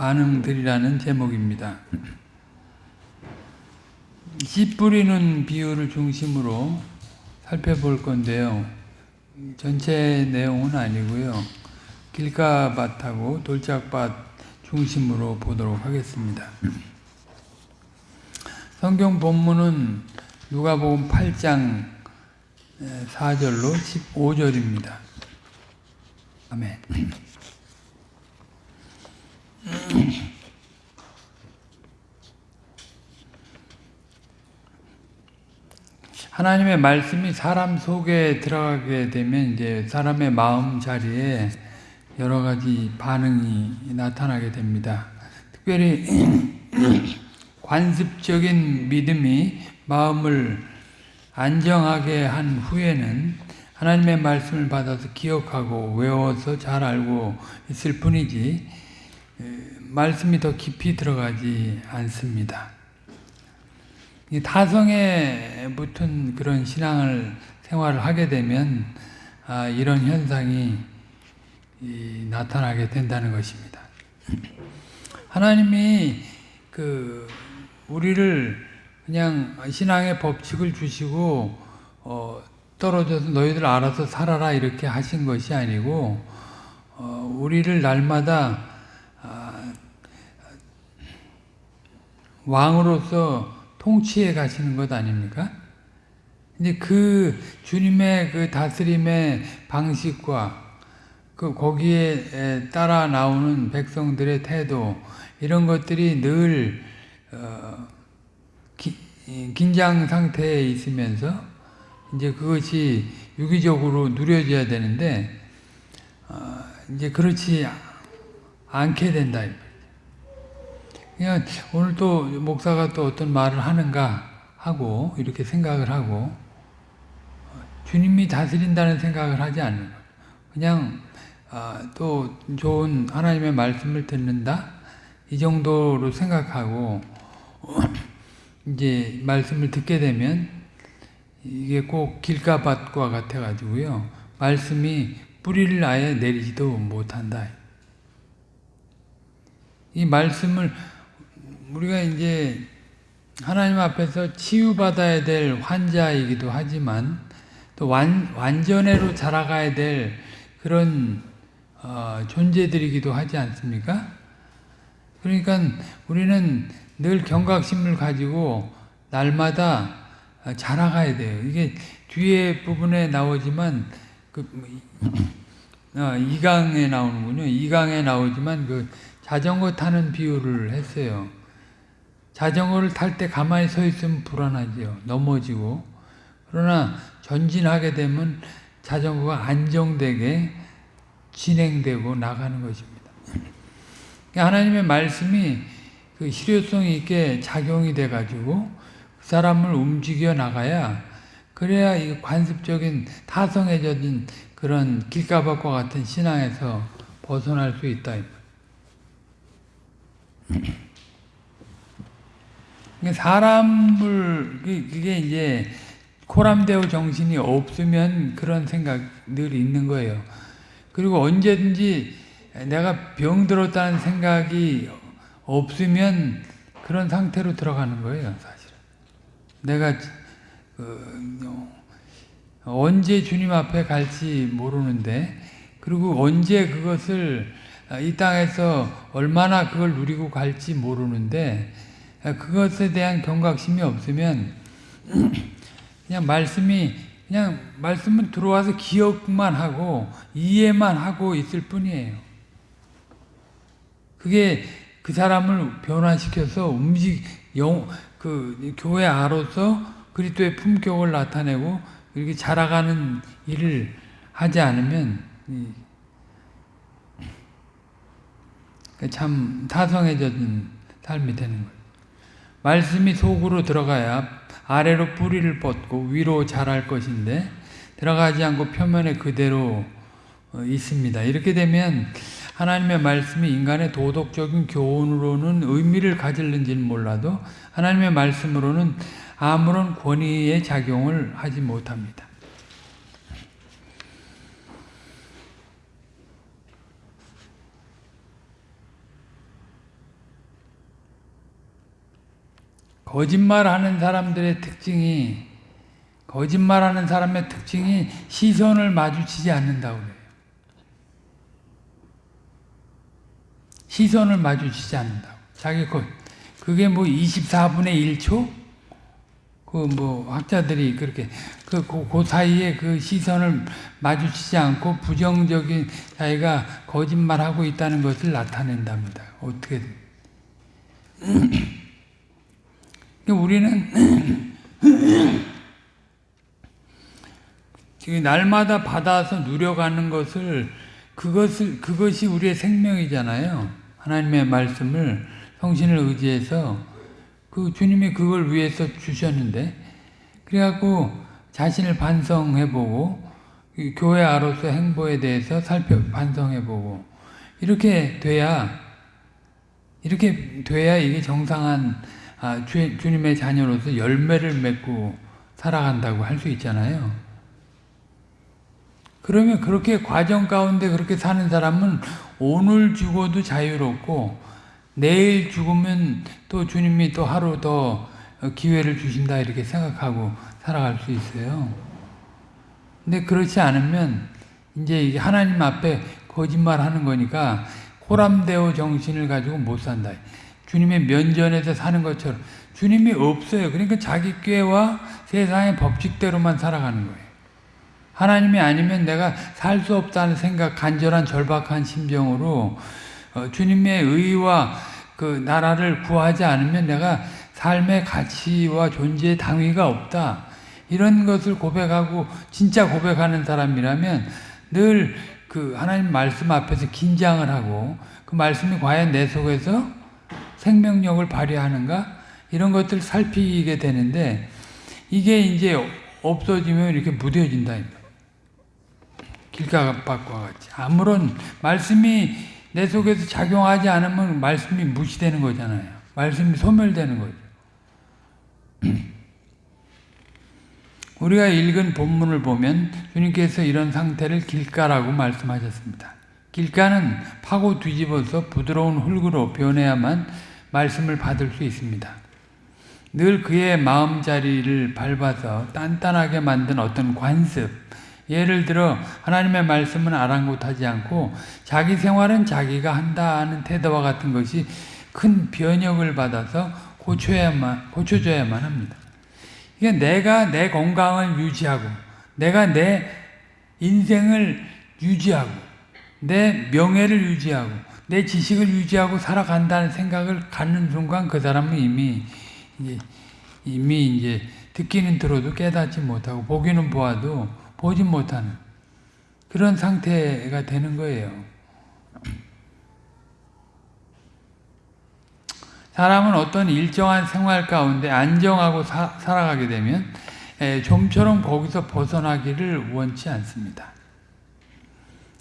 반응들이라는 제목입니다. 씨 뿌리는 비유를 중심으로 살펴볼 건데요. 전체 내용은 아니고요. 길가밭하고 돌짝밭 중심으로 보도록 하겠습니다. 성경 본문은 누가복음 8장 4절로 15절입니다. 아멘. 하나님의 말씀이 사람 속에 들어가게 되면 이제 사람의 마음 자리에 여러 가지 반응이 나타나게 됩니다. 특별히 관습적인 믿음이 마음을 안정하게 한 후에는 하나님의 말씀을 받아서 기억하고 외워서 잘 알고 있을 뿐이지 말씀이 더 깊이 들어가지 않습니다. 타성에 붙은 그런 신앙을 생활을 하게 되면 아, 이런 현상이 나타나게 된다는 것입니다. 하나님이 그 우리를 그냥 신앙의 법칙을 주시고 어, 떨어져서 너희들 알아서 살아라 이렇게 하신 것이 아니고 어, 우리를 날마다 아, 왕으로서 통치해 가시는 것 아닙니까? 이제 그 주님의 그 다스림의 방식과 그 거기에 따라 나오는 백성들의 태도 이런 것들이 늘 어, 기, 긴장 상태에 있으면서 이제 그것이 유기적으로 누려져야 되는데 어, 이제 그렇지 않게 된다. 그냥 오늘 또 목사가 또 어떤 말을 하는가 하고 이렇게 생각을 하고 주님이 다스린다는 생각을 하지 않는 거예요. 그냥 아, 또 좋은 하나님의 말씀을 듣는다 이 정도로 생각하고 이제 말씀을 듣게 되면 이게 꼭 길가밭과 같아 가지고요 말씀이 뿌리를 아예 내리지도 못한다. 이 말씀을 우리가 이제 하나님 앞에서 치유받아야 될 환자이기도 하지만 또 완, 완전해로 자라가야 될 그런 어, 존재들이기도 하지 않습니까? 그러니까 우리는 늘 경각심을 가지고 날마다 자라가야 돼요. 이게 뒤에 부분에 나오지만 그 어, 2강에 나오는군요. 2강에 나오지만 그 자전거 타는 비유를 했어요. 자전거를 탈 때 가만히 서 있으면 불안하죠. 넘어지고. 그러나 전진하게 되면 자전거가 안정되게 진행되고 나가는 것입니다. 하나님의 말씀이 그 실효성 있게 작용이 돼가지고 그 사람을 움직여 나가야 그래야 이 관습적인 타성해진 그런 길가밭과 같은 신앙에서 벗어날 수 있다. 사람을 그게 이제 코람데오 정신이 없으면 그런 생각 늘 있는 거예요. 그리고 언제든지 내가 병들었다는 생각이 없으면 그런 상태로 들어가는 거예요, 사실은. 내가 그, 언제 주님 앞에 갈지 모르는데 그리고 언제 그것을 이 땅에서 얼마나 그걸 누리고 갈지 모르는데 그것에 대한 경각심이 없으면 그냥 말씀이 그냥 말씀은 들어와서 기억만 하고 이해만 하고 있을 뿐이에요. 그게 그 사람을 변화시켜서 움직 영, 그 교회 아로서 그리스도의 품격을 나타내고 이렇게 자라가는 일을 하지 않으면 참 타성해진 삶이 되는 거예요. 말씀이 속으로 들어가야 아래로 뿌리를 뻗고 위로 자랄 것인데 들어가지 않고 표면에 그대로 있습니다. 이렇게 되면 하나님의 말씀이 인간의 도덕적인 교훈으로는 의미를 가질는지는 몰라도 하나님의 말씀으로는 아무런 권위의 작용을 하지 못합니다. 거짓말하는 사람들의 특징이 거짓말하는 사람의 특징이 시선을 마주치지 않는다고 그래요. 시선을 마주치지 않는다고. 자기 거 그게 뭐 24분의 1초? 그 뭐 학자들이 그렇게 그, 그, 그 사이에 그 시선을 마주치지 않고 부정적인 자기가 거짓말하고 있다는 것을 나타낸답니다. 어떻게든. 우리는 지금 날마다 받아서 누려가는 것을 그것을 그것이 우리의 생명이잖아요. 하나님의 말씀을 성신을 의지해서 그 주님이 그걸 위해서 주셨는데 그래갖고 자신을 반성해보고 교회 아로서 행보에 대해서 살펴 반성해보고 이렇게 돼야 이렇게 돼야 이게 정상한 아, 주, 주님의 자녀로서 열매를 맺고 살아간다고 할 수 있잖아요. 그러면 그렇게 과정 가운데 그렇게 사는 사람은 오늘 죽어도 자유롭고 내일 죽으면 또 주님이 또 하루 더 기회를 주신다 이렇게 생각하고 살아갈 수 있어요. 근데 그렇지 않으면 이제 하나님 앞에 거짓말 하는 거니까 호람대오 정신을 가지고 못 산다. 주님의 면전에서 사는 것처럼 주님이 없어요. 그러니까 자기 꾀와 세상의 법칙대로만 살아가는 거예요. 하나님이 아니면 내가 살 수 없다는 생각, 간절한 절박한 심정으로 어, 주님의 의와 그 나라를 구하지 않으면 내가 삶의 가치와 존재의 당위가 없다. 이런 것을 고백하고 진짜 고백하는 사람이라면 늘 그 하나님 말씀 앞에서 긴장을 하고 그 말씀이 과연 내 속에서 생명력을 발휘하는가 이런 것들 살피게 되는데 이게 이제 없어지면 이렇게 무뎌진다. 길가박과 같이 아무런 말씀이 내 속에서 작용하지 않으면 말씀이 무시되는 거잖아요. 말씀이 소멸되는 거죠. 우리가 읽은 본문을 보면 주님께서 이런 상태를 길가라고 말씀하셨습니다. 길가는 파고 뒤집어서 부드러운 흙으로 변해야만 말씀을 받을 수 있습니다. 늘 그의 마음자리를 밟아서 단단하게 만든 어떤 관습, 예를 들어 하나님의 말씀은 아랑곳하지 않고 자기 생활은 자기가 한다는 태도와 같은 것이 큰 변혁을 받아서 고쳐야만 고쳐져야만 합니다. 이게 내가 내 건강을 유지하고 내가 내 인생을 유지하고 내 명예를 유지하고 내 지식을 유지하고 살아간다는 생각을 갖는 순간 그 사람은 이미 이제 이미 이제 듣기는 들어도 깨닫지 못하고 보기는 보아도 보지 못하는 그런 상태가 되는 거예요. 사람은 어떤 일정한 생활 가운데 안정하고 사, 살아가게 되면 에, 좀처럼 거기서 벗어나기를 원치 않습니다.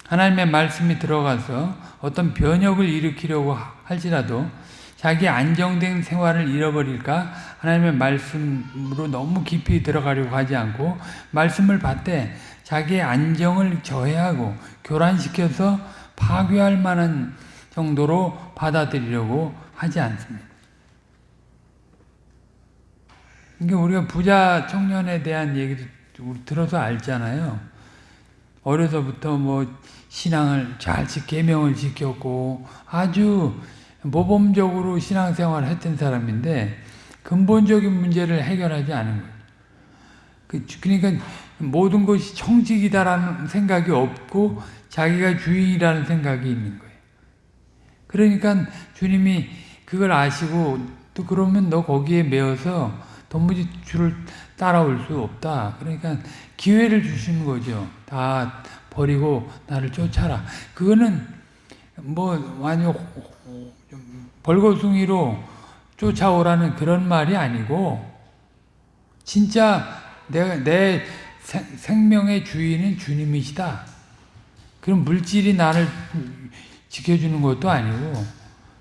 하나님의 말씀이 들어가서 어떤 변혁을 일으키려고 할지라도 자기 안정된 생활을 잃어버릴까 하나님의 말씀으로 너무 깊이 들어가려고 하지 않고 말씀을 받되 자기의 안정을 저해하고 교란시켜서 파괴할 만한 정도로 받아들이려고 하지 않습니다. 이게 우리가 부자 청년에 대한 얘기도 들어서 알잖아요. 어려서부터 뭐 신앙을 잘 계명을 지켰고 아주 모범적으로 신앙생활을 했던 사람인데 근본적인 문제를 해결하지 않은 거예요. 그, 그러니까 모든 것이 청직이다라는 생각이 없고 자기가 주인이라는 생각이 있는 거예요. 그러니까 주님이 그걸 아시고 또 그러면 너 거기에 매어서 도무지 주를 따라올 수 없다. 그러니까 기회를 주시는 거죠. 다 버리고 나를 쫓아라. 그거는 뭐 완전 벌거숭이로 쫓아오라는 그런 말이 아니고 진짜 내가 내 생명의 주인은 주님이시다. 그럼 물질이 나를 지켜주는 것도 아니고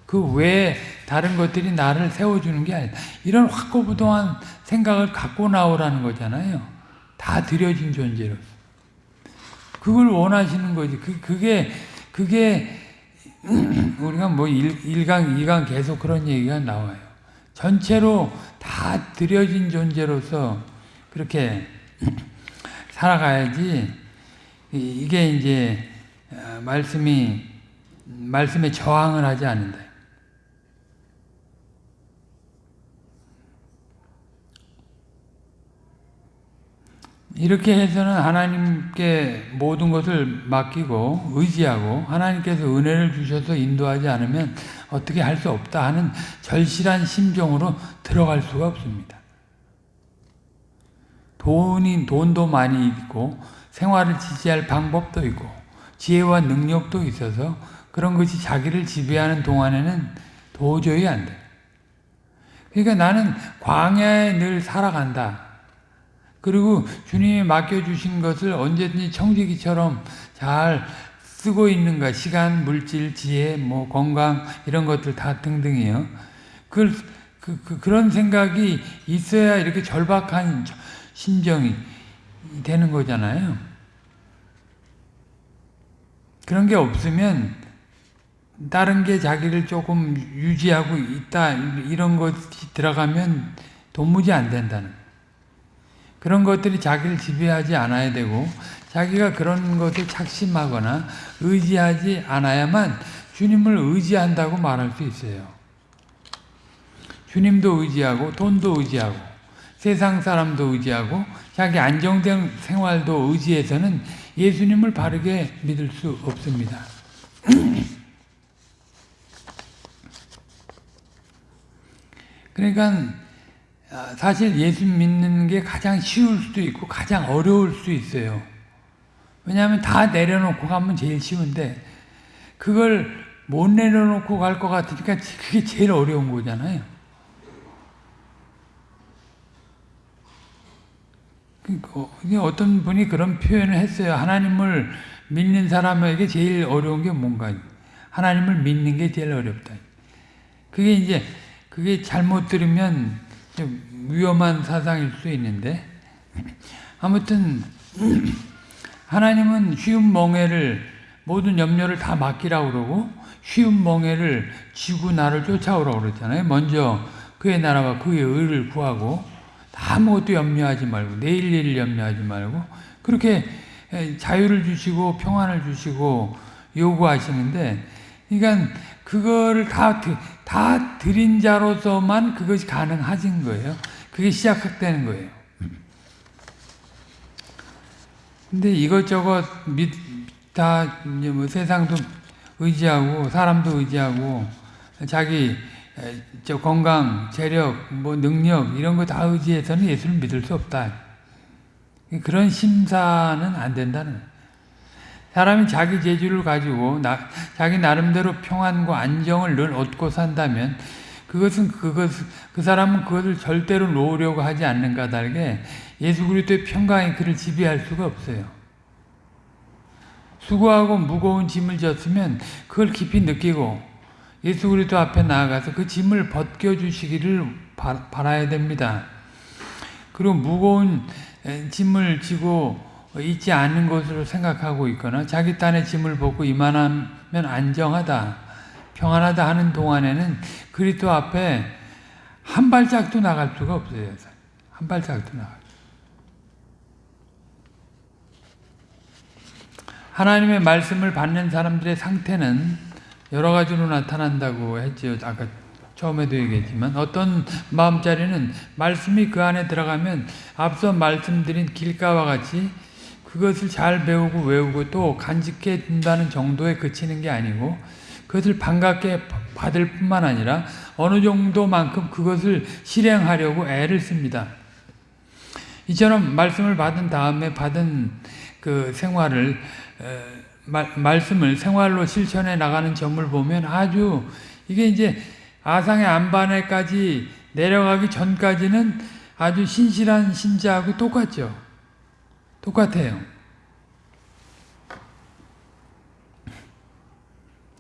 그 외에 다른 것들이 나를 세워주는 게 아니다. 이런 확고부동한 생각을 갖고 나오라는 거잖아요. 다 들여진 존재로. 그걸 원하시는 거지. 그, 그게, 그게 우리가 뭐 1강, 2강 계속 그런 얘기가 나와요. 전체로 다 들여진 존재로서 그렇게 살아가야지 이게 이제 어, 말씀이 말씀에 저항을 하지 않는다. 이렇게 해서는 하나님께 모든 것을 맡기고 의지하고 하나님께서 은혜를 주셔서 인도하지 않으면 어떻게 할 수 없다 하는 절실한 심정으로 들어갈 수가 없습니다. 돈이 돈도 많이 있고 생활을 지지할 방법도 있고 지혜와 능력도 있어서 그런 것이 자기를 지배하는 동안에는 도저히 안 돼. 그러니까 나는 광야에 늘 살아간다. 그리고 주님이 맡겨주신 것을 언제든지 청지기처럼 잘 쓰고 있는가 시간, 물질, 지혜, 뭐 건강 이런 것들 다 등등이요. 그, 그, 그, 그 런 생각이 있어야 이렇게 절박한 심정이 되는 거잖아요. 그런 게 없으면 다른 게 자기를 조금 유지하고 있다 이런 것이 들어가면 도무지 안 된다는 그런 것들이 자기를 지배하지 않아야 되고 자기가 그런 것을 착심하거나 의지하지 않아야만 주님을 의지한다고 말할 수 있어요. 주님도 의지하고 돈도 의지하고 세상 사람도 의지하고 자기 안정된 생활도 의지해서는 예수님을 바르게 믿을 수 없습니다. 그러니까 아, 사실 예수 믿는 게 가장 쉬울 수도 있고 가장 어려울 수 있어요. 왜냐하면 다 내려놓고 가면 제일 쉬운데 그걸 못 내려놓고 갈 것 같으니까 그게 제일 어려운 거잖아요. 그러니까 어떤 분이 그런 표현을 했어요. 하나님을 믿는 사람에게 제일 어려운 게 뭔가 하나님을 믿는 게 제일 어렵다. 그게 이제 그게 잘못 들으면 위험한 사상일 수 있는데 아무튼 하나님은 쉬운 멍해를 모든 염려를 다 맡기라고 그러고 쉬운 멍해를 지고 나를 쫓아오라고 그랬잖아요. 먼저 그의 나라와 그의 의를 구하고 아무것도 염려하지 말고 내일 일을 염려하지 말고 그렇게 자유를 주시고 평안을 주시고 요구하시는데 그러니까 그거를 다, 다 드린 자로서만 그것이 가능하신 거예요. 그게 시작되는 거예요. 근데 이것저것 믿, 다, 이제 뭐 세상도 의지하고, 사람도 의지하고, 자기, 저 건강, 재력, 뭐 능력, 이런 거 다 의지해서는 예수를 믿을 수 없다. 그런 심사는 안 된다는 거예요. 사람이 자기 재주를 가지고 나, 자기 나름대로 평안과 안정을 늘 얻고 산다면 그것은 그것 그 사람은 그것을 절대로 놓으려고 하지 않는 까닭에 예수 그리스도의 평강이 그를 지배할 수가 없어요. 수고하고 무거운 짐을 졌으면 그걸 깊이 느끼고 예수 그리스도 앞에 나아가서 그 짐을 벗겨 주시기를 바라야 됩니다. 그리고 무거운 짐을 지고 있지 않은 것으로 생각하고 있거나 자기 딴의 짐을 벗고 이만하면 안정하다. 평안하다 하는 동안에는 그리스도 앞에 한 발짝도 나갈 수가 없어요. 한 발짝도 나갈 하나님의 말씀을 받는 사람들의 상태는 여러 가지로 나타난다고 했죠. 아까 처음에도 얘기했지만 어떤 마음자리는 말씀이 그 안에 들어가면 앞서 말씀드린 길가와 같이 그것을 잘 배우고 외우고 또 간직해 둔다는 정도에 그치는 게 아니고 그것을 반갑게 받을 뿐만 아니라 어느 정도만큼 그것을 실행하려고 애를 씁니다. 이처럼 말씀을 받은 다음에 받은 그 생활을 말, 말씀을 생활로 실천해 나가는 점을 보면 아주 이게 이제 아상의 안반에까지 내려가기 전까지는 아주 신실한 신자하고 똑같죠. 똑같아요.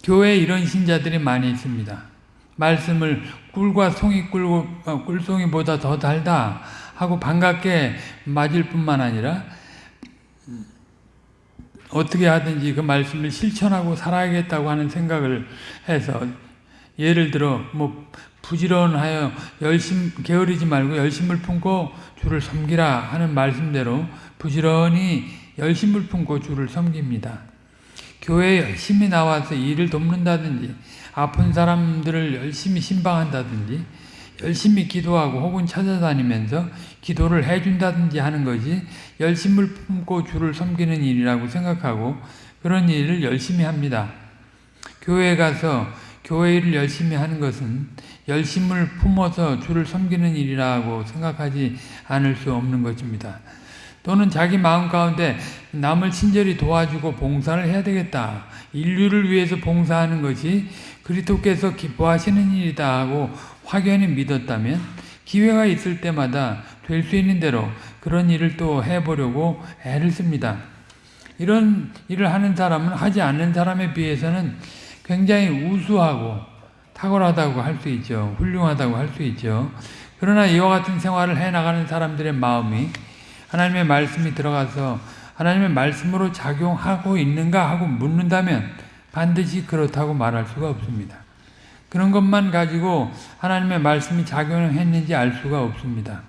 교회에 이런 신자들이 많이 있습니다. 말씀을 꿀과 송이 꿀고, 어, 꿀송이보다 더 달다 하고 반갑게 맞을 뿐만 아니라 어떻게 하든지 그 말씀을 실천하고 살아야겠다고 하는 생각을 해서 예를 들어 뭐 부지런하여 열심 게으르지 말고 열심을 품고 주를 섬기라 하는 말씀대로 부지런히 열심을 품고 주를 섬깁니다. 교회에 열심히 나와서 일을 돕는다든지 아픈 사람들을 열심히 신방한다든지 열심히 기도하고 혹은 찾아다니면서 기도를 해준다든지 하는 것이 열심을 품고 주를 섬기는 일이라고 생각하고 그런 일을 열심히 합니다. 교회에 가서 교회 일을 열심히 하는 것은 열심을 품어서 주를 섬기는 일이라고 생각하지 않을 수 없는 것입니다. 또는 자기 마음 가운데 남을 친절히 도와주고 봉사를 해야 되겠다. 인류를 위해서 봉사하는 것이 그리스도께서 기뻐하시는 일이다 하고 확연히 믿었다면 기회가 있을 때마다 될 수 있는 대로 그런 일을 또 해보려고 애를 씁니다. 이런 일을 하는 사람은 하지 않는 사람에 비해서는 굉장히 우수하고 탁월하다고 할 수 있죠. 훌륭하다고 할 수 있죠. 그러나 이와 같은 생활을 해나가는 사람들의 마음이 하나님의 말씀이 들어가서 하나님의 말씀으로 작용하고 있는가 하고 묻는다면 반드시 그렇다고 말할 수가 없습니다. 그런 것만 가지고 하나님의 말씀이 작용했는지 알 수가 없습니다.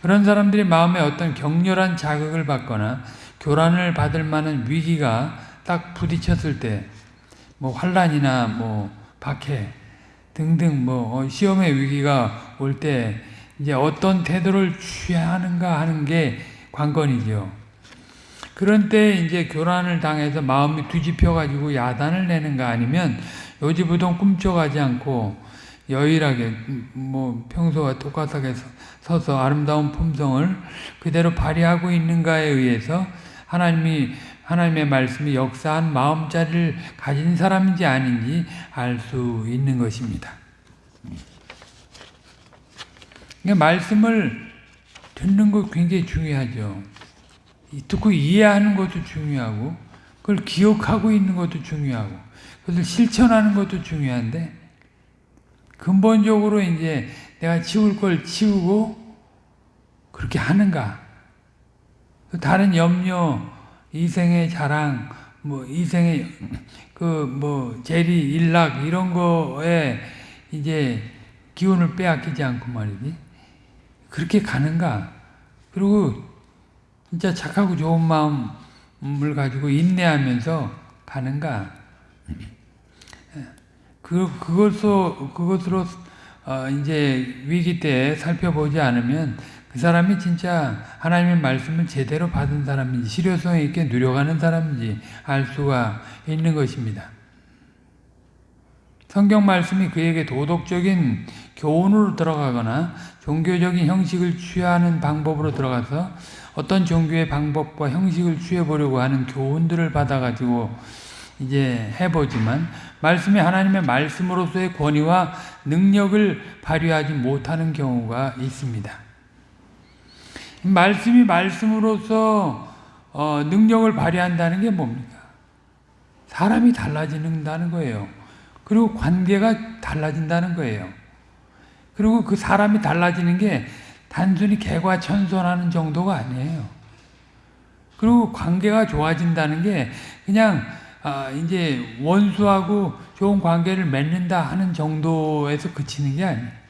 그런 사람들이 마음에 어떤 격렬한 자극을 받거나 교란을 받을 만한 위기가 딱 부딪혔을 때, 뭐 환란이나 뭐 박해 등등 뭐 시험의 위기가 올 때 이제 어떤 태도를 취해야 하는가 하는 게 관건이죠. 그런 때 이제 교란을 당해서 마음이 뒤집혀 가지고 야단을 내는가 아니면 요지부동 꿈쩍하지 않고 여일하게 뭐 평소와 똑같하게 서서 아름다운 품성을 그대로 발휘하고 있는가에 의해서 하나님이 하나님의 말씀이 역사한 마음자리를 가진 사람인지 아닌지 알 수 있는 것입니다. 그러니까 말씀을 듣는 것 굉장히 중요하죠. 듣고 이해하는 것도 중요하고 그걸 기억하고 있는 것도 중요하고 그것을 실천하는 것도 중요한데 근본적으로 이제 내가 치울 걸 치우고 그렇게 하는가 다른 염려 이생의 자랑 뭐 이생의 그 뭐 재리 일락 이런 거에 이제 기운을 빼앗기지 않고 말이지 그렇게 가는가 그리고 진짜 착하고 좋은 마음을 가지고 인내하면서 가는가 그 그것으로 그것으로 어 이제 위기 때 살펴보지 않으면 그 사람이 진짜 하나님의 말씀을 제대로 받은 사람인지 실효성 있게 누려가는 사람인지 알 수가 있는 것입니다. 성경 말씀이 그에게 도덕적인 교훈으로 들어가거나 종교적인 형식을 취하는 방법으로 들어가서 어떤 종교의 방법과 형식을 취해보려고 하는 교훈들을 받아가지고 이제 해보지만 말씀이 하나님의 말씀으로서의 권위와 능력을 발휘하지 못하는 경우가 있습니다. 말씀이 말씀으로서 어, 능력을 발휘한다는 게 뭡니까? 사람이 달라진다는 거예요. 그리고 관계가 달라진다는 거예요. 그리고 그 사람이 달라지는 게 단순히 개과천선하는 정도가 아니에요. 그리고 관계가 좋아진다는 게 그냥 아, 이제 원수하고 좋은 관계를 맺는다 하는 정도에서 그치는 게 아니에요.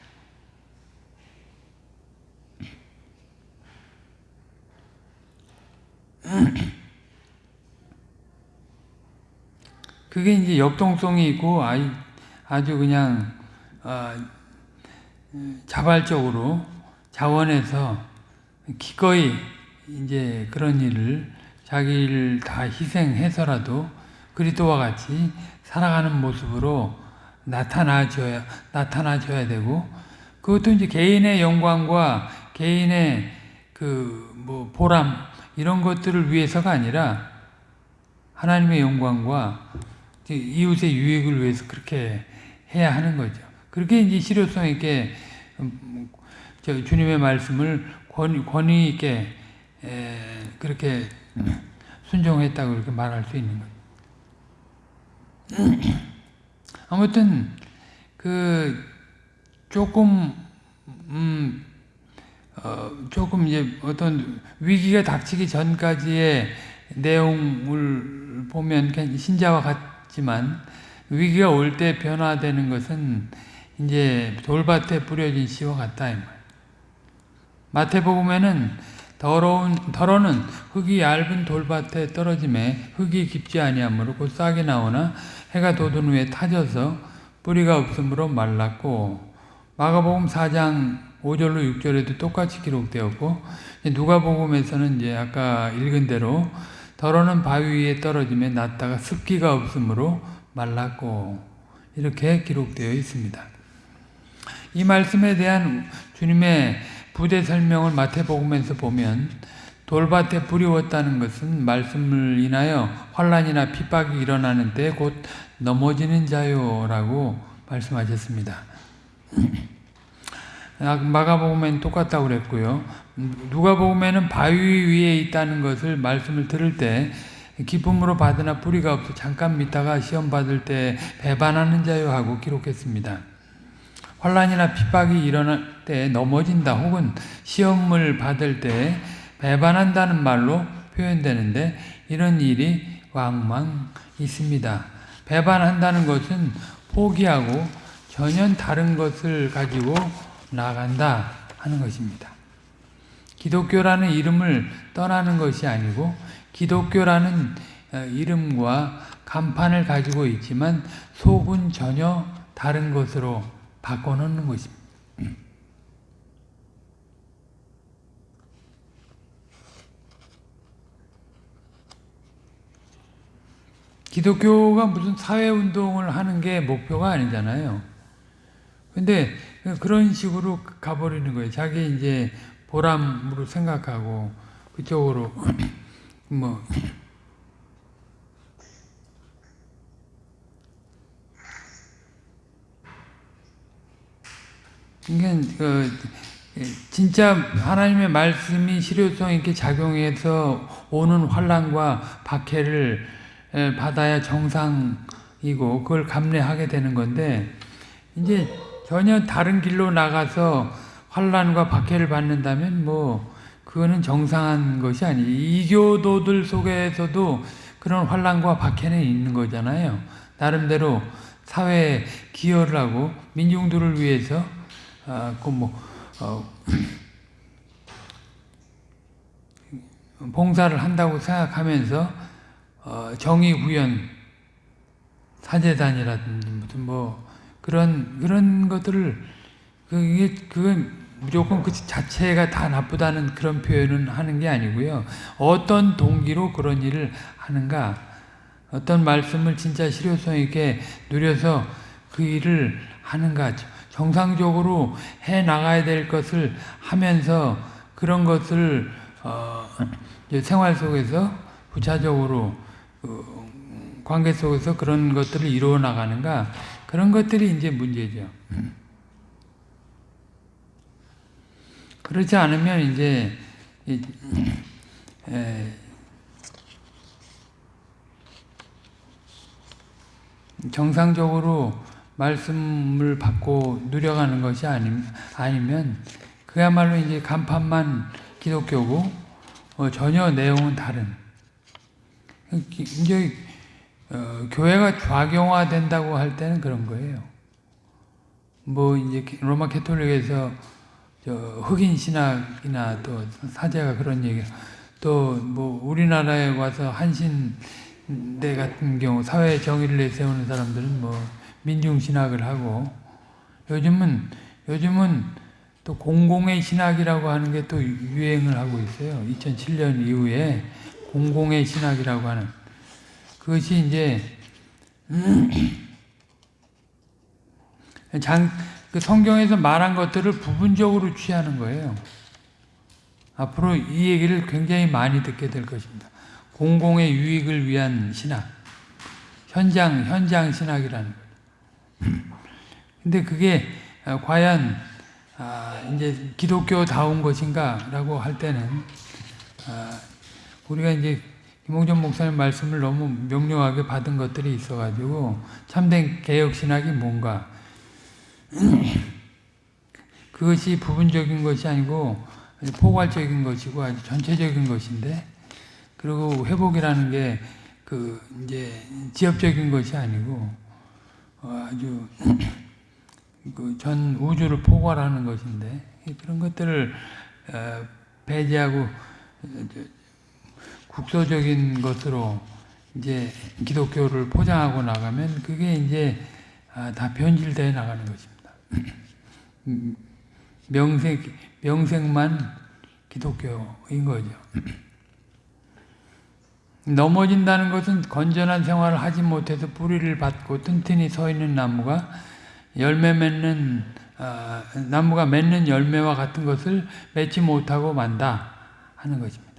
그게 이제 역동성이 있고 아주 그냥 어, 자발적으로 자원해서 기꺼이 이제 그런 일을 자기를 다 희생해서라도 그리스도와 같이 살아가는 모습으로 나타나줘야 나타나줘야 되고 그것도 이제 개인의 영광과 개인의 그 뭐 보람 이런 것들을 위해서가 아니라 하나님의 영광과 이웃의 유익을 위해서 그렇게 해야 하는 거죠. 그렇게 이제 실효성 있게 음, 주님의 말씀을 권위 있게 그렇게 순종했다고 그렇게 말할 수 있는 거죠. 아무튼 그 조금 음, 어, 조금 이제 어떤 위기가 닥치기 전까지의 내용을 보면 신자와 같지만 위기가 올 때 변화되는 것은 이제 돌밭에 뿌려진 씨와 같다 이 말. 마태복음에는 더러운 더러는 흙이 얇은 돌밭에 떨어짐에 흙이 깊지 아니하므로 곧 싹이 나오나 해가 돋은 후에 타져서 뿌리가 없으므로 말랐고 마가복음 4장 5절로 6절에도 똑같이 기록되었고 누가복음에서는 이제 아까 읽은 대로 더러는 바위 위에 떨어짐에 났다가 습기가 없으므로 말랐고 이렇게 기록되어 있습니다. 이 말씀에 대한 주님의 부대 설명을 마태복음에서 보면 돌밭에 뿌리웠다는 것은 말씀을 인하여 환란이나 핍박이 일어나는 때 곧 넘어지는 자요라고 말씀하셨습니다. 마가복음에는 똑같다고 그랬고요. 누가복음에는 바위 위에 있다는 것을 말씀을 들을 때 기쁨으로 받으나 뿌리가 없어 잠깐 믿다가 시험 받을 때 배반하는 자요 하고 기록했습니다. 환란이나 핍박이 일어날 때 넘어진다 혹은 시험을 받을 때 배반한다는 말로 표현되는데 이런 일이 왕왕 있습니다. 배반한다는 것은 포기하고 전혀 다른 것을 가지고 나간다 하는 것입니다. 기독교라는 이름을 떠나는 것이 아니고 기독교라는 이름과 간판을 가지고 있지만 속은 전혀 다른 것으로 바꿔놓는 것입니다. 기독교가 무슨 사회운동을 하는 게 목표가 아니잖아요. 근데 그런 식으로 가버리는 거예요. 자기 이제 보람으로 생각하고 그쪽으로 뭐 그러니까 그 진짜 하나님의 말씀이 실효성 있게 작용해서 오는 환란과 박해를 받아야 정상이고 그걸 감내하게 되는 건데 이제 전혀 다른 길로 나가서 환란과 박해를 받는다면 뭐 그거는 정상한 것이 아니 이교도들 속에서도 그런 환란과 박해는 있는 거잖아요. 나름대로 사회에 기여를 하고 민중들을 위해서 아, 그뭐 어, 봉사를 한다고 생각하면서 어, 정의 구현 사제단이라든지 무슨 뭐 그런 그런 것들을 그게 그건 무조건 그 자체가 다 나쁘다는 그런 표현은 하는 게 아니고요. 어떤 동기로 그런 일을 하는가, 어떤 말씀을 진짜 실효성 있게 누려서 그 일을 하는가, 정상적으로 해 나가야 될 것을 하면서 그런 것을 어, 생활 속에서 부차적으로 어, 관계 속에서 그런 것들을 이루어 나가는가 그런 것들이 이제 문제죠. 그렇지 않으면 이제 에, 정상적으로 말씀을 받고 누려가는 것이 아니, 아니면 그야말로 이제 간판만 기독교고 어, 전혀 내용은 다른 이제 어, 교회가 좌경화된다고 할 때는 그런 거예요. 뭐 이제 로마 캐톨릭에서 흑인 신학이나 또 사제가 그런 얘기 또 뭐 우리나라에 와서 한신대 같은 경우 사회 정의를 내세우는 사람들은 뭐 민중 신학을 하고 요즘은 요즘은 또 공공의 신학이라고 하는 게 또 유행을 하고 있어요. 2007년 이후에 공공의 신학이라고 하는 그것이 이제 장, 그 성경에서 말한 것들을 부분적으로 취하는 거예요. 앞으로 이 얘기를 굉장히 많이 듣게 될 것입니다. 공공의 유익을 위한 신학, 현장 현장 신학이라는. 근데 그게 과연 아, 이제 기독교다운 것인가라고 할 때는 아, 우리가 이제 김홍전 목사님 말씀을 너무 명료하게 받은 것들이 있어가지고 참된 개혁신학이 뭔가. 그것이 부분적인 것이 아니고 포괄적인 것이고 아주 전체적인 것인데 그리고 회복이라는 게 그 이제 지엽적인 것이 아니고 어, 아주 그 전 우주를 포괄하는 것인데 그런 것들을 어, 배제하고 어, 국소적인 것으로 이제 기독교를 포장하고 나가면 그게 이제 아, 다 변질되어 나가는 것입니다. 음, 명색 명색만 기독교인 거죠. 넘어진다는 것은 건전한 생활을 하지 못해서 뿌리를 받고 튼튼히 서 있는 나무가 열매 맺는 어, 나무가 맺는 열매와 같은 것을 맺지 못하고 만다 하는 것입니다.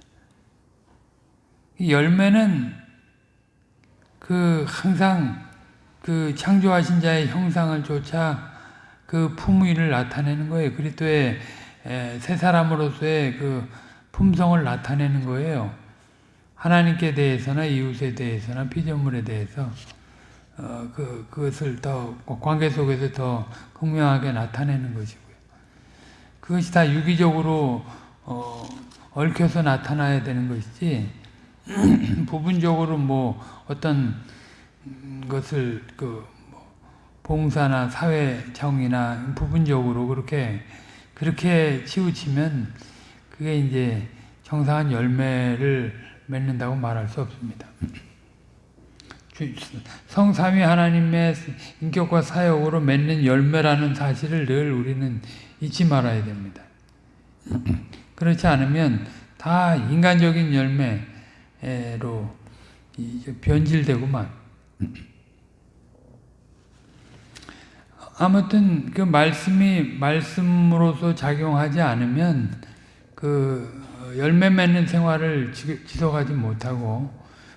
이 열매는 그 항상 그 창조하신 자의 형상을 쫓아 그 품위를 나타내는 거예요. 그리스도의 새 사람으로서의 그 품성을 나타내는 거예요. 하나님께 대해서나 이웃에 대해서나 피조물에 대해서 어, 그, 그것을 더 관계 속에서 더 극명하게 나타내는 것이고요. 그것이 다 유기적으로 어, 얽혀서 나타나야 되는 것이지 부분적으로 뭐 어떤 것을 그뭐 봉사나 사회정이나 부분적으로 그렇게 그렇게 치우치면 그게 이제 정상한 열매를 맺는다고 말할 수 없습니다. 성삼위 하나님의 인격과 사역으로 맺는 열매라는 사실을 늘 우리는 잊지 말아야 됩니다. 그렇지 않으면 다 인간적인 열매로 변질되고만 아무튼 그 말씀이 말씀으로서 작용하지 않으면 그 열매 맺는 생활을 지속하지 못하고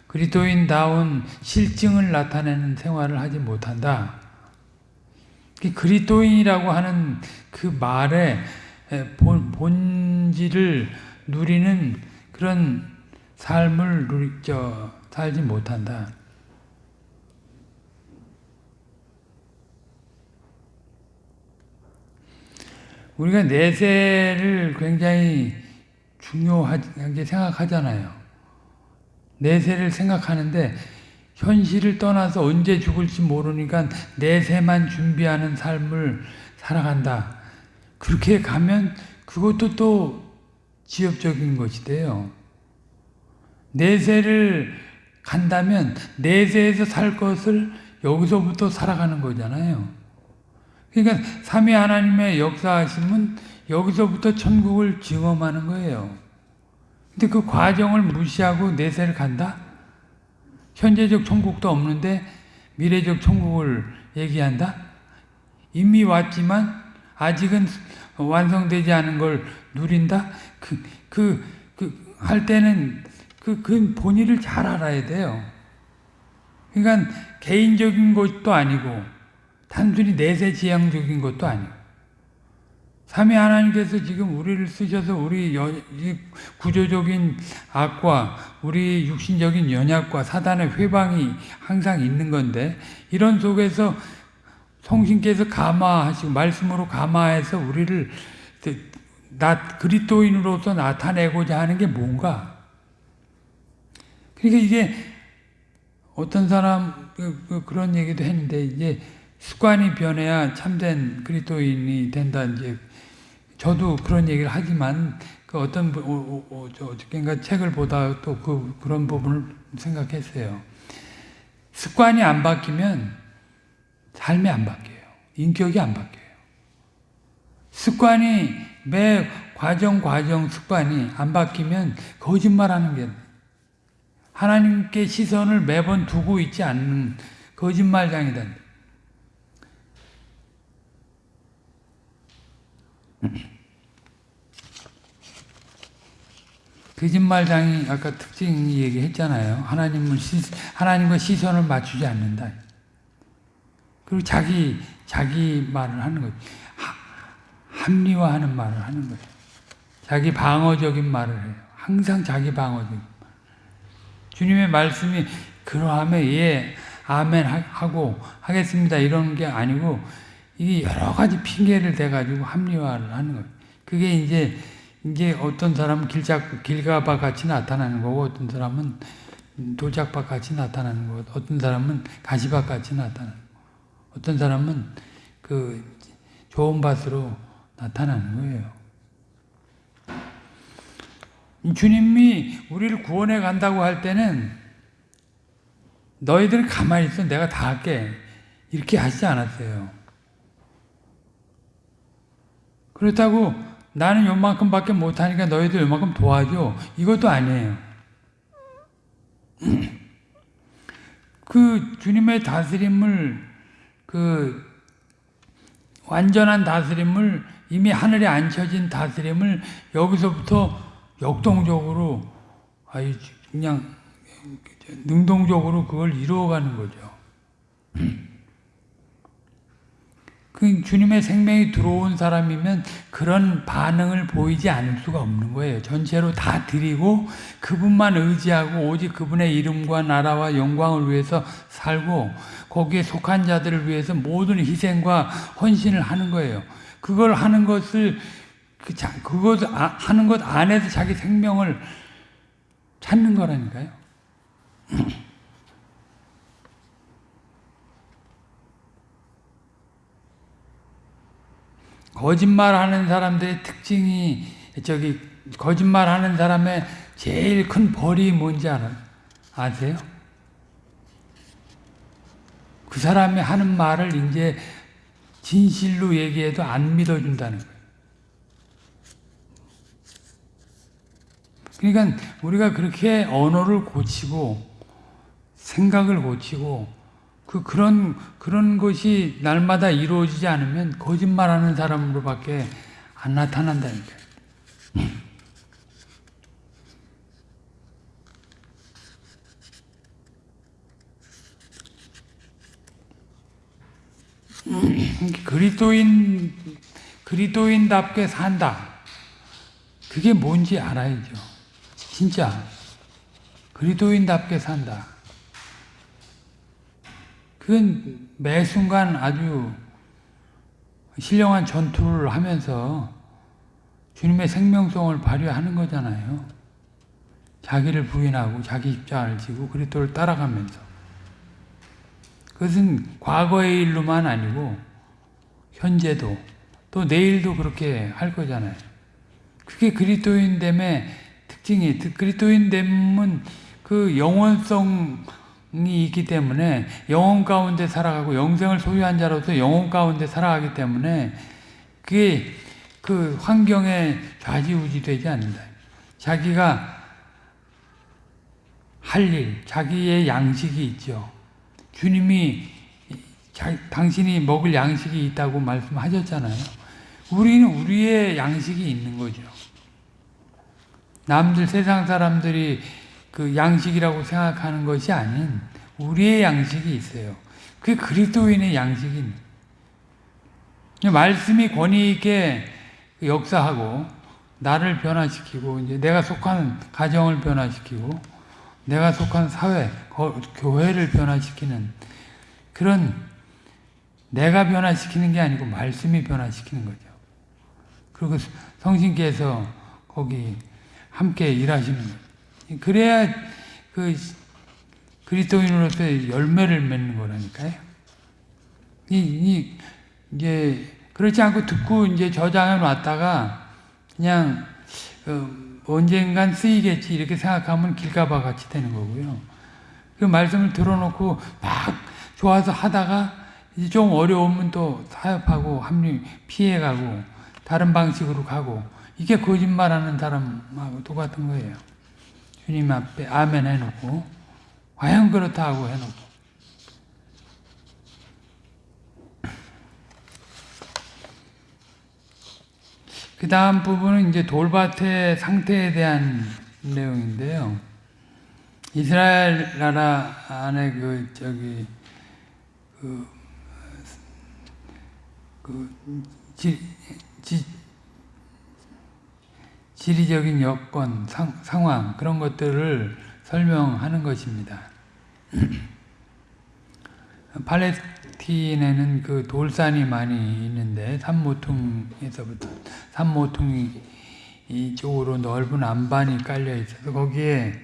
그리스도인다운 실증을 나타내는 생활을 하지 못한다. 그리스도인이라고 하는 그 말의 본, 본질을 누리는 그런 삶을 누리, 저, 살지 못한다. 우리가 내세를 굉장히 중요하게 생각하잖아요. 내세를 생각하는데 현실을 떠나서 언제 죽을지 모르니까 내세만 준비하는 삶을 살아간다. 그렇게 가면 그것도 또 지엽적인 것이 돼요. 내세를 간다면 내세에서 살 것을 여기서부터 살아가는 거잖아요. 그러니까 삼위 하나님의 역사하심은 여기서부터 천국을 증험하는 거예요. 근데 그 과정을 무시하고 내세를 간다? 현재적 천국도 없는데 미래적 천국을 얘기한다? 이미 왔지만 아직은 완성되지 않은 걸 누린다? 그, 그, 그, 할 때는 그, 그 본의를 잘 알아야 돼요. 그러니까 개인적인 것도 아니고 단순히 내세 지향적인 것도 아니고 삼위 하나님께서 지금 우리를 쓰셔서 우리 여, 구조적인 악과 우리 육신적인 연약과 사단의 회방이 항상 있는 건데 이런 속에서 성신께서 감화하시고 말씀으로 감화해서 우리를 나 그리스도인으로서 나타내고자 하는 게 뭔가? 그러니까 이게 어떤 사람 그, 그, 그런 얘기도 했는데 이제 습관이 변해야 참된 그리스도인이 된다 이제 저도 그런 얘기를 하지만 그 어떤 어저께인가 책을 보다 또 그 그런 부분을 생각했어요. 습관이 안 바뀌면 삶이 안 바뀌어요. 인격이 안 바뀌어요. 습관이 매 과정 과정 습관이 안 바뀌면 거짓말하는 게 하나님께 시선을 매번 두고 있지 않는 거짓말장이다. 거짓말장이 아까 특징 얘기했잖아요. 하나님을 시, 하나님과 시선을 맞추지 않는다. 그리고 자기 자기 말을 하는 거죠. 합리화하는 말을 하는 거죠. 자기 방어적인 말을 해요. 항상 자기 방어적인 주님의 말씀이 그러하면 예 아멘 하고 하겠습니다 이런 게 아니고 이게 여러 가지 핑계를 대가지고 합리화를 하는 거예요. 그게 이제, 이제 어떤 사람은 길작, 길가바 같이 나타나는 거고, 어떤 사람은 돌짝밭 같이 나타나는 거고, 어떤 사람은 가시밭 같이 나타나는 거고, 어떤 사람은 그, 좋은 밭으로 나타나는 거예요. 주님이 우리를 구원해 간다고 할 때는 너희들 가만히 있어 내가 다 할게 이렇게 하시지 않았어요. 그렇다고 나는 요만큼밖에 못하니까 너희들 요만큼 도와줘 이것도 아니에요. 그 주님의 다스림을 그 완전한 다스림을 이미 하늘에 앉혀진 다스림을 여기서부터 역동적으로 아이 그냥 능동적으로 그걸 이루어가는 거죠. 그 주님의 생명이 들어온 사람이면 그런 반응을 보이지 않을 수가 없는 거예요. 전체로 다 드리고 그분만 의지하고 오직 그분의 이름과 나라와 영광을 위해서 살고 거기에 속한 자들을 위해서 모든 희생과 헌신을 하는 거예요. 그걸 하는 것을 그 자, 그것 아, 하는 것 안에서 자기 생명을 찾는 거라니까요. 거짓말하는 사람들의 특징이 저기 거짓말하는 사람의 제일 큰 벌이 뭔지 알아 아세요? 그 사람이 하는 말을 이제 진실로 얘기해도 안 믿어준다는 거예요. 그러니까 우리가 그렇게 언어를 고치고 생각을 고치고 그 그런 그런 것이 날마다 이루어지지 않으면 거짓말하는 사람으로밖에 안 나타난다니까. 그리스도인 그리스도인답게 산다. 그게 뭔지 알아야죠. 진짜 그리스도인답게 산다. 그건 매 순간 아주 신령한 전투를 하면서 주님의 생명성을 발휘하는 거잖아요. 자기를 부인하고 자기 입장을 지고 그리스도를 따라가면서 그것은 과거의 일로만 아니고 현재도 또 내일도 그렇게 할 거잖아요. 그게 그리스도인됨의 특징이 그리스도인됨은 그 영원성 이 있기 때문에 영혼 가운데 살아가고 영생을 소유한 자로서 영혼 가운데 살아가기 때문에 그게 그 환경에 좌지우지 되지 않는다. 자기가 할 일, 자기의 양식이 있죠. 주님이 자, 당신이 먹을 양식이 있다고 말씀하셨잖아요. 우리는 우리의 양식이 있는 거죠. 남들 세상 사람들이 그 양식이라고 생각하는 것이 아닌 우리의 양식이 있어요. 그게 그리스도인의 양식입니다. 말씀이 권위 있게 역사하고 나를 변화시키고 이제 내가 속한 가정을 변화시키고 내가 속한 사회, 교회를 변화시키는 그런 내가 변화시키는 게 아니고 말씀이 변화시키는 거죠. 그리고 성신께서 거기 함께 일하시는 거예요. 그래야 그 그리스도인으로서 열매를 맺는 거라니까요. 이, 이, 이제 그렇지 않고 듣고 이제 저장해 놨다가 그냥 어, 언젠간 쓰이겠지 이렇게 생각하면 길가봐 같이 되는 거고요. 그 말씀을 들어놓고 막 좋아서 하다가 이제 좀 어려우면 또 타협하고 합류 피해가고 다른 방식으로 가고 이게 거짓말하는 사람하고 똑같은 거예요. 주님 앞에 아멘 해놓고 과연 그렇다 고 해놓고 그 다음 부분은 이제 돌밭의 상태에 대한 내용인데요. 이스라엘 나라 안에 그 저기 그, 그 지, 지, 지리적인 여건, 상, 상황 그런 것들을 설명하는 것입니다. 팔레스틴에는 그 돌산이 많이 있는데 산모퉁에서부터 산모퉁이 이쪽으로 넓은 안반이 깔려 있어서 거기에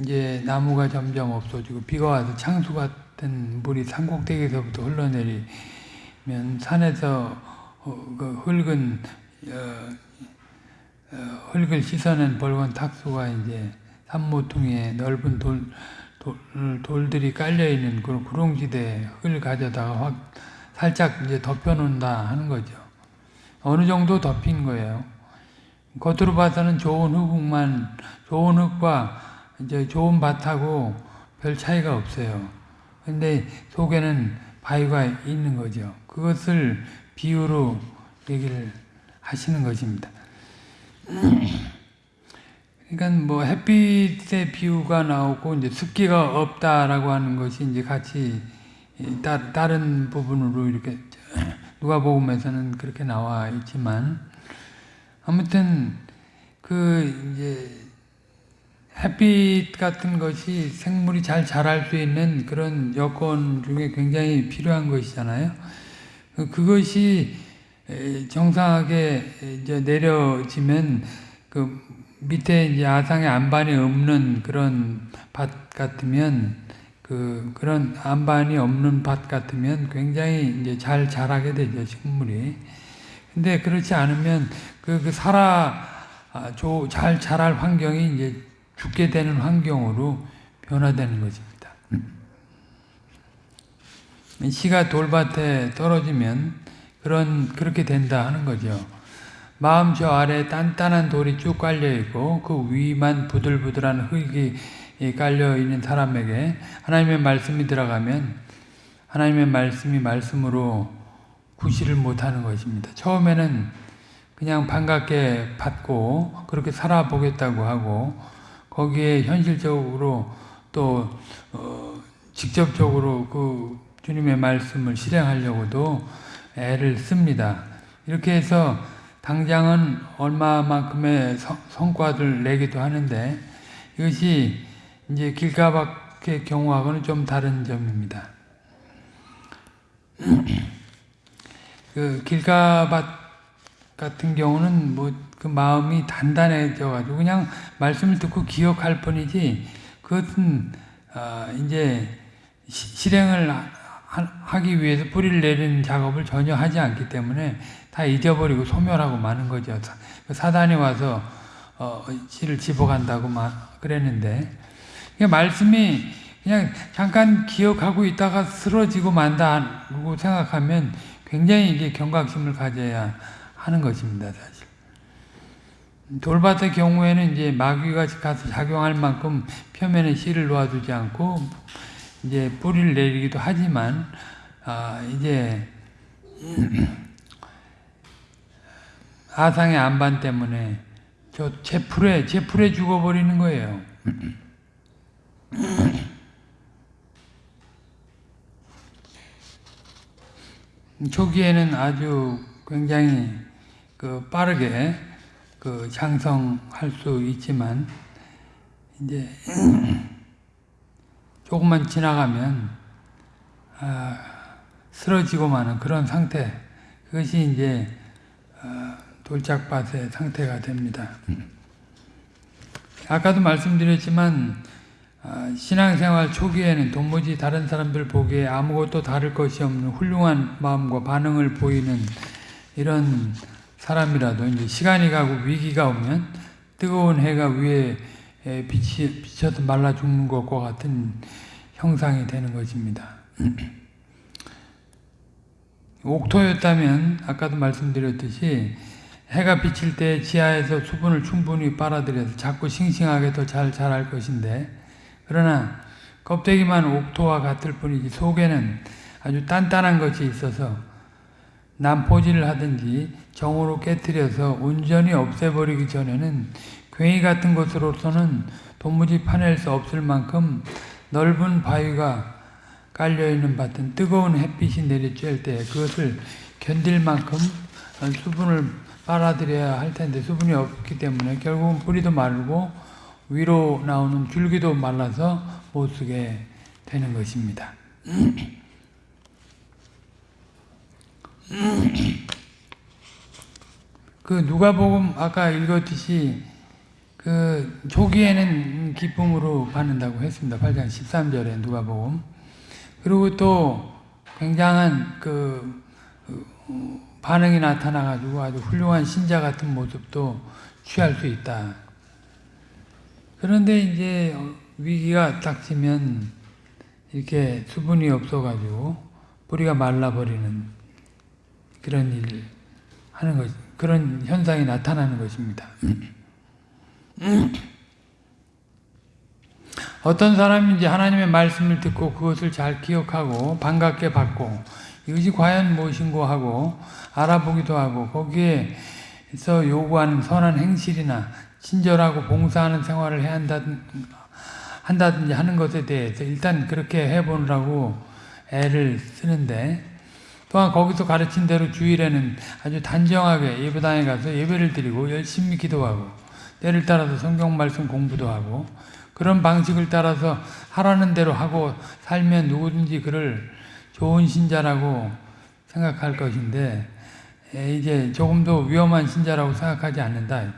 이제 나무가 점점 없어지고 비가 와서 창수 같은 물이 산꼭대기에서부터 흘러내리면 산에서 어, 그 흙은 어, 어, 흙을 씻어낸 벌건 탁수가 이제 산모퉁이에 넓은 돌, 돌 돌들이 깔려 있는 그런 구렁지대 흙을 가져다가 확 살짝 이제 덮여놓는다 하는 거죠. 어느 정도 덮인 거예요. 겉으로 봐서는 좋은 흙만 좋은 흙과 이제 좋은 밭하고 별 차이가 없어요. 근데 속에는 바위가 있는 거죠. 그것을 비유로 얘기를 하시는 것입니다. 그러니까 뭐 햇빛의 비유가 나오고 이제 습기가 없다라고 하는 것이 이제 같이 따, 다른 부분으로 이렇게 누가복음에서는 그렇게 나와 있지만 아무튼 그 이제 햇빛 같은 것이 생물이 잘 자랄 수 있는 그런 여건 중에 굉장히 필요한 것이잖아요. 그- 그것이 에, 정상하게 이제 내려지면 그 밑에 이제 아상의 안반이 없는 그런 밭 같으면 그 그런 안반이 없는 밭 같으면 굉장히 이제 잘 자라게 되죠 식물이. 근데 그렇지 않으면 그, 그 살아 아, 조, 잘 자랄 환경이 이제 죽게 되는 환경으로 변화되는 것입니다. 씨가 돌밭에 떨어지면 그런 그렇게 된다 하는 거죠. 마음 저 아래 단단한 돌이 쭉 깔려 있고 그 위만 부들부들한 흙이 깔려 있는 사람에게 하나님의 말씀이 들어가면 하나님의 말씀이 말씀으로 구실을 못하는 것입니다. 처음에는 그냥 반갑게 받고 그렇게 살아보겠다고 하고 거기에 현실적으로 또 어, 직접적으로 그 주님의 말씀을 실행하려고도 애를 씁니다. 이렇게 해서 당장은 얼마만큼의 성, 성과를 내기도 하는데 이것이 이제 길가박의 경우하고는 좀 다른 점입니다. 그 길가밭 같은 경우는 뭐 그 마음이 단단해져 가지고 그냥 말씀을 듣고 기억할 뿐이지 그것은 아 이제 시, 실행을 하, 하기 위해서 뿌리를 내리는 작업을 전혀 하지 않기 때문에 다 잊어버리고 소멸하고 마는 거죠. 사단이 와서 어, 씨를 집어간다고 막 그랬는데 말씀이 그냥 잠깐 기억하고 있다가 쓰러지고 만다고 생각하면 굉장히 이제 경각심을 가져야 하는 것입니다, 사실. 돌밭의 경우에는 이제 마귀가 가서 작용할 만큼 표면에 씨를 놓아두지 않고 이제 뿌리를 내리기도 하지만 아 이제 아상의 안반 때문에 저 제풀에 제풀에 죽어버리는 거예요. 초기에는 아주 굉장히 그 빠르게 그 장성할 수 있지만 이제 조금만 지나가면 아, 쓰러지고 마는 그런 상태 그것이 이제 어, 돌짝밭의 상태가 됩니다. 아까도 말씀드렸지만 아, 신앙생활 초기에는 도무지 다른 사람들 보기에 아무것도 다를 것이 없는 훌륭한 마음과 반응을 보이는 이런 사람이라도 이제 시간이 가고 위기가 오면 뜨거운 해가 위에 비치, 비쳐서 말라 죽는 것과 같은 형상이 되는 것입니다. 옥토였다면 아까도 말씀드렸듯이 해가 비칠 때 지하에서 수분을 충분히 빨아들여서 자꾸 싱싱하게 더 잘 자랄 것인데 그러나 껍데기만 옥토와 같을 뿐이지 속에는 아주 단단한 것이 있어서 난포질을 하든지 정으로 깨뜨려서 온전히 없애버리기 전에는 괭이 같은 것으로서는 도무지 파낼 수 없을 만큼 넓은 바위가 깔려있는 밭은 뜨거운 햇빛이 내리쬐을 때 그것을 견딜 만큼 수분을 빨아들여야 할 텐데 수분이 없기 때문에 결국은 뿌리도 마르고 위로 나오는 줄기도 말라서 못 쓰게 되는 것입니다. 그 누가복음 아까 읽었듯이 그 초기에는 기쁨으로 받는다고 했습니다. 8장 13절에 누가복음. 그리고 또 굉장한 그 반응이 나타나 가지고 아주 훌륭한 신자 같은 모습도 취할 수 있다. 그런데 이제 위기가 닥치면 이렇게 수분이 없어 가지고 뿌리가 말라 버리는 그런 일 하는 것, 그런 현상이 나타나는 것입니다. 어떤 사람이 이제 하나님의 말씀을 듣고 그것을 잘 기억하고 반갑게 받고 이것이 과연 무엇인고 하고 알아보기도 하고 거기에서 요구하는 선한 행실이나 친절하고 봉사하는 생활을 해야 한다든, 한다든지 하는 것에 대해서 일단 그렇게 해보느라고 애를 쓰는데 또한 거기서 가르친 대로 주일에는 아주 단정하게 예배당에 가서 예배를 드리고 열심히 기도하고 때를 따라서 성경 말씀 공부도 하고 그런 방식을 따라서 하라는 대로 하고 살면 누구든지 그를 좋은 신자라고 생각할 것인데 이제 조금 더 위험한 신자라고 생각하지 않는다.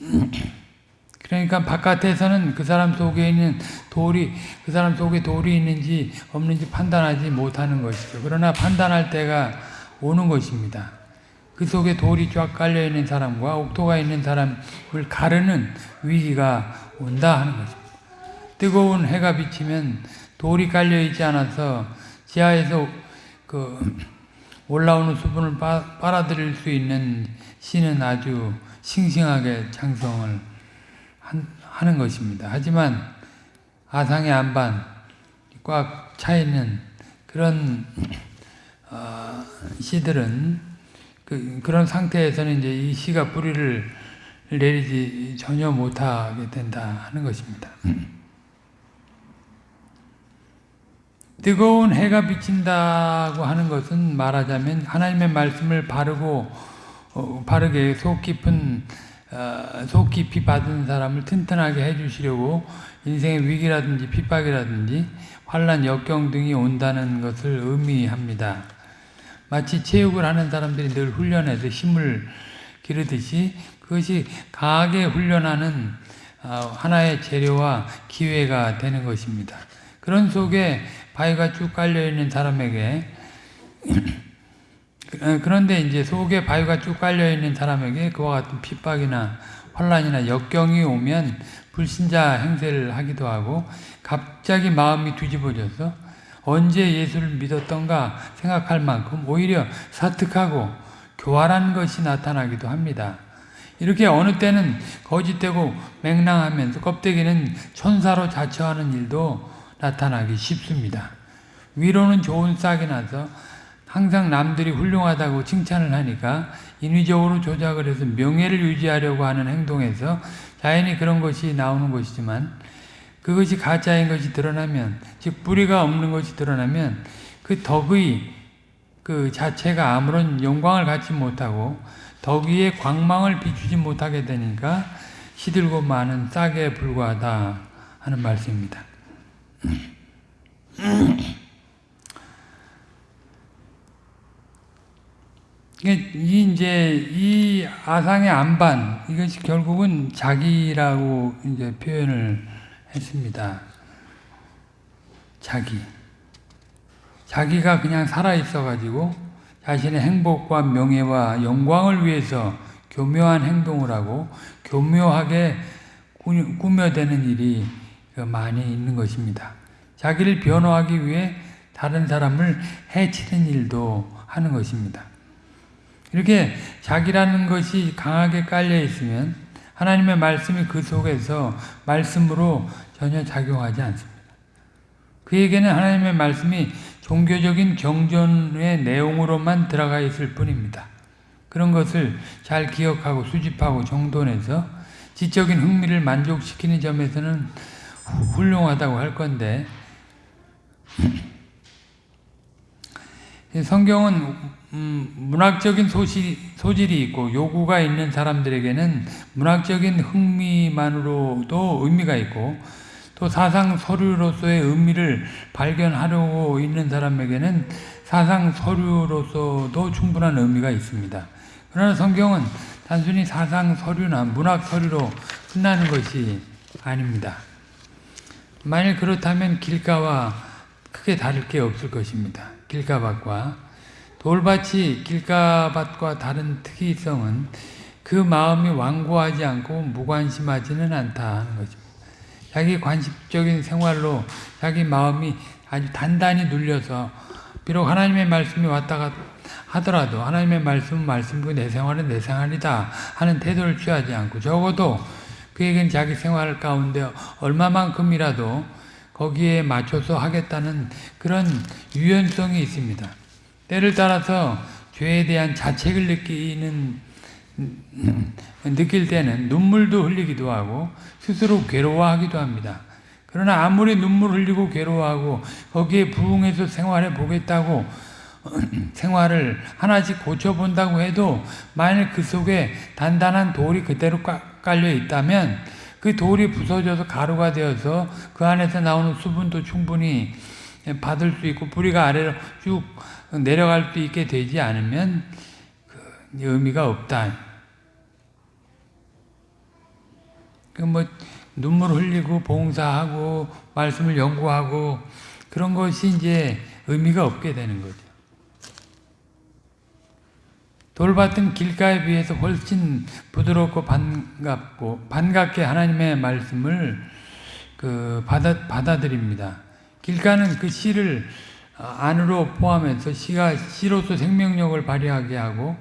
그러니까 바깥에서는 그 사람 속에 있는 돌이 그 사람 속에 돌이 있는지 없는지 판단하지 못하는 것이죠. 그러나 판단할 때가 오는 것입니다. 그 속에 돌이 쫙 깔려 있는 사람과 옥토가 있는 사람을 가르는 위기가 온다 하는 것입니다. 뜨거운 해가 비치면 돌이 깔려 있지 않아서 지하에서 그 올라오는 수분을 빨아들일 수 있는 씨는 아주 싱싱하게 장성을 하는 것입니다. 하지만 아상의 안반 꽉 차 있는 그런 어, 씨들은 그, 그런 상태에서는 이제 이 씨가 뿌리를 내리지 전혀 못하게 된다 하는 것입니다. 뜨거운 해가 비친다고 하는 것은 말하자면 하나님의 말씀을 바르고 어, 바르게 속 깊은 어, 속 깊이 받은 사람을 튼튼하게 해주시려고 인생의 위기라든지 핍박이라든지 환란, 역경 등이 온다는 것을 의미합니다. 마치 체육을 하는 사람들이 늘 훈련해서 힘을 기르듯이 그것이 강하게 훈련하는 어, 하나의 재료와 기회가 되는 것입니다. 그런 속에 바위가 쭉 깔려 있는 사람에게 어, 그런데 이제 속에 바위가 쭉 깔려 있는 사람에게 그와 같은 핍박이나 환란이나 역경이 오면 불신자 행세를 하기도 하고 갑자기 마음이 뒤집어져서 언제 예수를 믿었던가 생각할 만큼 오히려 사특하고 교활한 것이 나타나기도 합니다. 이렇게 어느 때는 거짓되고 맹랑하면서 껍데기는 천사로 자처하는 일도 나타나기 쉽습니다. 위로는 좋은 싹이 나서 항상 남들이 훌륭하다고 칭찬을 하니까 인위적으로 조작을 해서 명예를 유지하려고 하는 행동에서 자연히 그런 것이 나오는 것이지만 그것이 가짜인 것이 드러나면 즉 뿌리가 없는 것이 드러나면 그 덕의 그 자체가 아무런 영광을 갖지 못하고 덕위의 광망을 비추지 못하게 되니까 시들고 많은 싹에 불과하다 하는 말씀입니다. 이 이제 이 아상의 안반 이것이 결국은 자기라고 이제 표현을 했습니다. 자기. 자기가 그냥 살아 있어 가지고 자신의 행복과 명예와 영광을 위해서 교묘한 행동을 하고 교묘하게 꾸며대는 일이 많이 있는 것입니다. 자기를 변호하기 위해 다른 사람을 해치는 일도 하는 것입니다. 이렇게 자기라는 것이 강하게 깔려 있으면 하나님의 말씀이 그 속에서 말씀으로 전혀 작용하지 않습니다. 그에게는 하나님의 말씀이 종교적인 경전의 내용으로만 들어가 있을 뿐입니다. 그런 것을 잘 기억하고 수집하고 정돈해서 지적인 흥미를 만족시키는 점에서는 훌륭하다고 할 건데 성경은 음, 문학적인 소실, 소질이 있고 요구가 있는 사람들에게는 문학적인 흥미만으로도 의미가 있고 또 사상 서류로서의 의미를 발견하려고 있는 사람에게는 사상 서류로서도 충분한 의미가 있습니다. 그러나 성경은 단순히 사상 서류나 문학 서류로 끝나는 것이 아닙니다. 만일 그렇다면 길가와 크게 다를 게 없을 것입니다. 길가밭과 돌밭이 길가밭과 다른 특이성은 그 마음이 완고하지 않고 무관심하지는 않다 하는 거죠. 자기 관습적인 생활로 자기 마음이 아주 단단히 눌려서 비록 하나님의 말씀이 왔다가 하더라도 하나님의 말씀은 말씀이고 내 생활은 내 생활이다 하는 태도를 취하지 않고 적어도 그에겐 자기 생활 가운데 얼마만큼이라도 거기에 맞춰서 하겠다는 그런 유연성이 있습니다. 때를 따라서 죄에 대한 자책을 느끼는 느낄 때는 눈물도 흘리기도 하고 스스로 괴로워하기도 합니다. 그러나 아무리 눈물 흘리고 괴로워하고 거기에 부응해서 생활해 보겠다고 생활을 하나씩 고쳐본다고 해도 만일 그 속에 단단한 돌이 그대로 깔려 있다면 그 돌이 부서져서 가루가 되어서 그 안에서 나오는 수분도 충분히 받을 수 있고 뿌리가 아래로 쭉 내려갈 수 있게 되지 않으면 그 의미가 없다. 그뭐 눈물 흘리고 봉사하고 말씀을 연구하고 그런 것이 이제 의미가 없게 되는 거죠. 돌밭은 길가에 비해서 훨씬 부드럽고 반갑고 반갑게 하나님의 말씀을 그 받아 받아들입니다. 길가는 그 씨를 안으로 포함해서 씨가 씨로서 생명력을 발휘하게 하고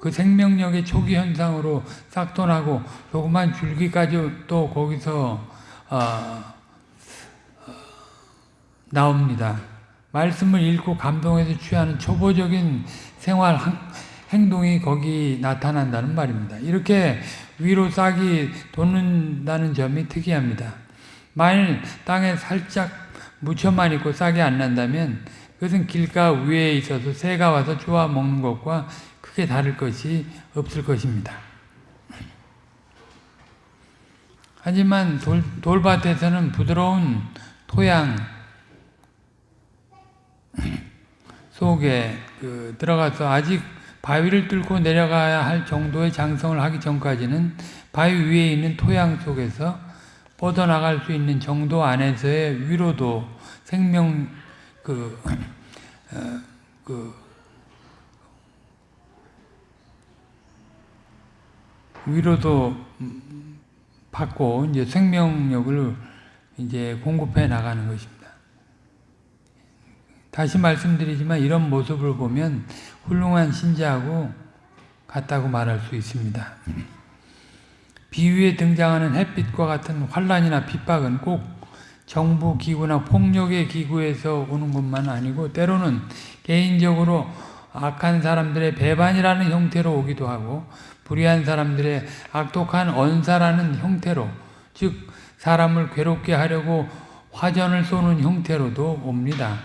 그 생명력의 초기 현상으로 싹돈하고 조그만 줄기까지 또 거기서 어, 어, 나옵니다. 말씀을 읽고 감동해서 취하는 초보적인 생활 행동이 거기 나타난다는 말입니다. 이렇게 위로 싹이 돋는다는 점이 특이합니다. 만일 땅에 살짝 묻혀만 있고 싹이 안 난다면 그것은 길가 위에 있어서 새가 와서 주워 먹는 것과 크게 다를 것이 없을 것입니다. 하지만 돌, 돌밭에서는 부드러운 토양 속에 그 들어가서 아직 바위를 뚫고 내려가야 할 정도의 장성을 하기 전까지는 바위 위에 있는 토양 속에서 뻗어나갈 수 있는 정도 안에서의 위로도 생명 그, 어, 그 위로도 받고 이제 생명력을 이제 공급해 나가는 것입니다. 다시 말씀드리지만 이런 모습을 보면 훌륭한 신자하고 같다고 말할 수 있습니다. 비유에 등장하는 햇빛과 같은 환란이나 핍박은 꼭 정부 기구나 폭력의 기구에서 오는 것만 아니고 때로는 개인적으로 악한 사람들의 배반이라는 형태로 오기도 하고 불의한 사람들의 악독한 언사라는 형태로 즉 사람을 괴롭게 하려고 화전을 쏘는 형태로도 옵니다.